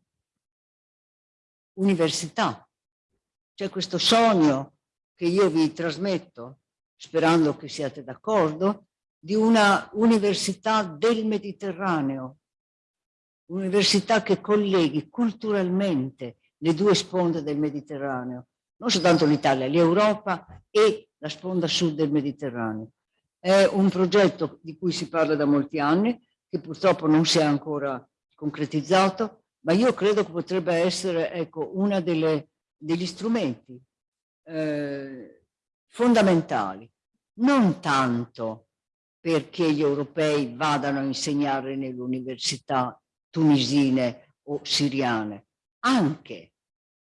università. C'è questo sogno che io vi trasmetto, sperando che siate d'accordo, di una università del Mediterraneo, università che colleghi culturalmente le due sponde del Mediterraneo, non soltanto l'Italia, l'Europa e la sponda sud del Mediterraneo. È un progetto di cui si parla da molti anni, che purtroppo non si è ancora concretizzato, ma io credo che potrebbe essere ecco, uno degli strumenti eh, fondamentali, non tanto perché gli europei vadano a insegnare nelle università tunisine o siriane, anche,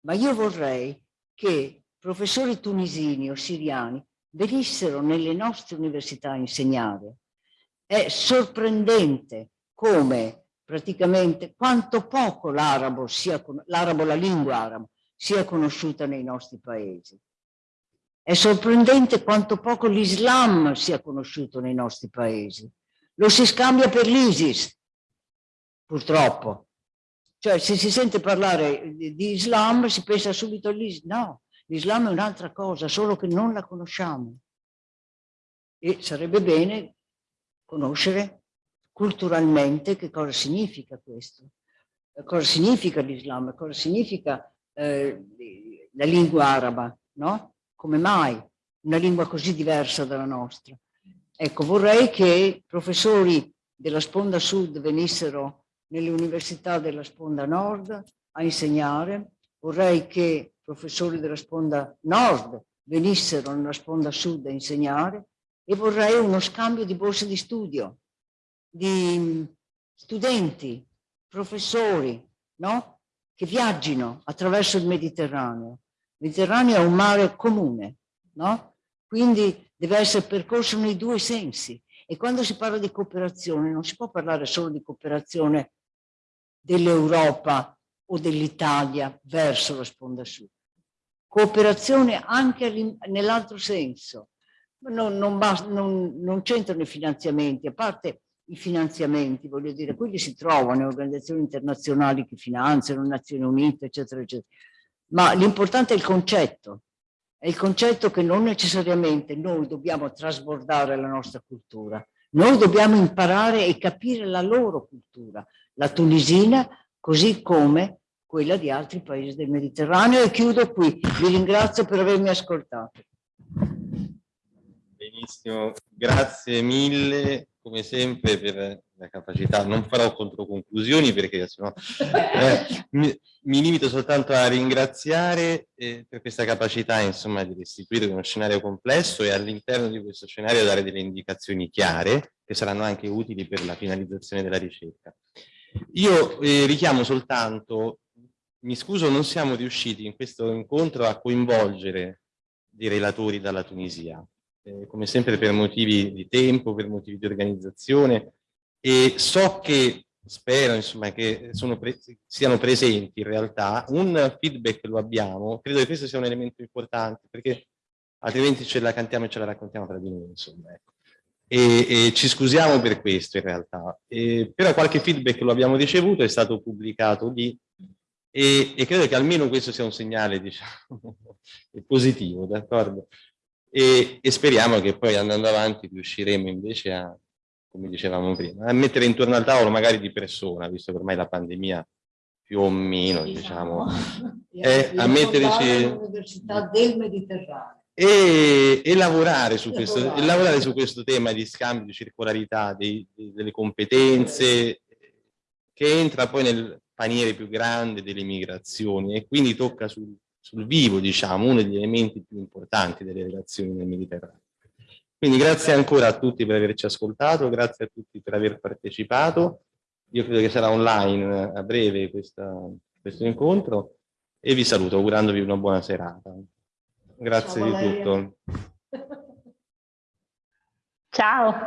ma io vorrei che professori tunisini o siriani venissero nelle nostre università a insegnare. È sorprendente come praticamente quanto poco l'arabo, la lingua araba, sia conosciuta nei nostri paesi. È sorprendente quanto poco l'Islam sia conosciuto nei nostri paesi. Lo si scambia per l'ISIS, purtroppo. Cioè, se si sente parlare di, di Islam, si pensa subito all'Islam. No, l'Islam è un'altra cosa, solo che non la conosciamo. E sarebbe bene conoscere culturalmente che cosa significa questo, cosa significa l'Islam, cosa significa eh, la lingua araba, no? Come mai una lingua così diversa dalla nostra? Ecco, vorrei che professori della sponda sud venissero nelle università della sponda nord a insegnare, vorrei che professori della sponda nord venissero nella sponda sud a insegnare e vorrei uno scambio di borse di studio di studenti, professori, no? che viaggino attraverso il Mediterraneo. Il Mediterraneo è un mare comune, no? quindi deve essere percorso nei due sensi. E quando si parla di cooperazione non si può parlare solo di cooperazione dell'Europa o dell'Italia verso la sponda sud. Cooperazione anche nell'altro senso. Non, non, non, non c'entrano i finanziamenti, a parte i finanziamenti, voglio dire, quelli si trovano, organizzazioni internazionali che finanziano, Nazioni Unite, eccetera, eccetera. Ma l'importante è il concetto, è il concetto che non necessariamente noi dobbiamo trasbordare la nostra cultura, noi dobbiamo imparare e capire la loro cultura, la tunisina, così come quella di altri paesi del Mediterraneo. E chiudo qui. Vi ringrazio per avermi ascoltato. Benissimo, grazie mille come sempre per la capacità, non farò controconclusioni perché sennò, eh, mi, mi, limito soltanto a ringraziare eh, per questa capacità insomma di restituire uno scenario complesso e all'interno di questo scenario dare delle indicazioni chiare che saranno anche utili per la finalizzazione della ricerca. Io eh, richiamo soltanto, mi scuso non siamo riusciti in questo incontro a coinvolgere dei relatori dalla Tunisia, eh, come sempre per motivi di tempo, per motivi di organizzazione e so che, spero insomma che pre siano presenti in realtà, un feedback lo abbiamo, credo che questo sia un elemento importante perché altrimenti ce la cantiamo e ce la raccontiamo tra di noi insomma. Ecco. E, e, ci scusiamo per questo in realtà, e, però qualche feedback lo abbiamo ricevuto, è stato pubblicato lì e, e credo che almeno questo sia un segnale diciamo, positivo, d'accordo? e, speriamo che poi andando avanti riusciremo invece a, come dicevamo prima, a mettere intorno al tavolo magari di persona, visto che ormai la pandemia più o meno, diciamo, è a metterci... L'Università del Mediterraneo. E, e, lavorare su questo, e lavorare su questo tema di scambio di circolarità dei, delle competenze che entra poi nel paniere più grande delle migrazioni e quindi tocca sul, sul vivo, diciamo, uno degli elementi più importanti delle relazioni nel Mediterraneo. Quindi grazie ancora a tutti per averci ascoltato, grazie a tutti per aver partecipato. Io credo che sarà online a breve questa, questo incontro e vi saluto augurandovi una buona serata. Grazie Ciao, di tutto. Ciao,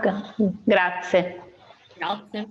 grazie. Grazie.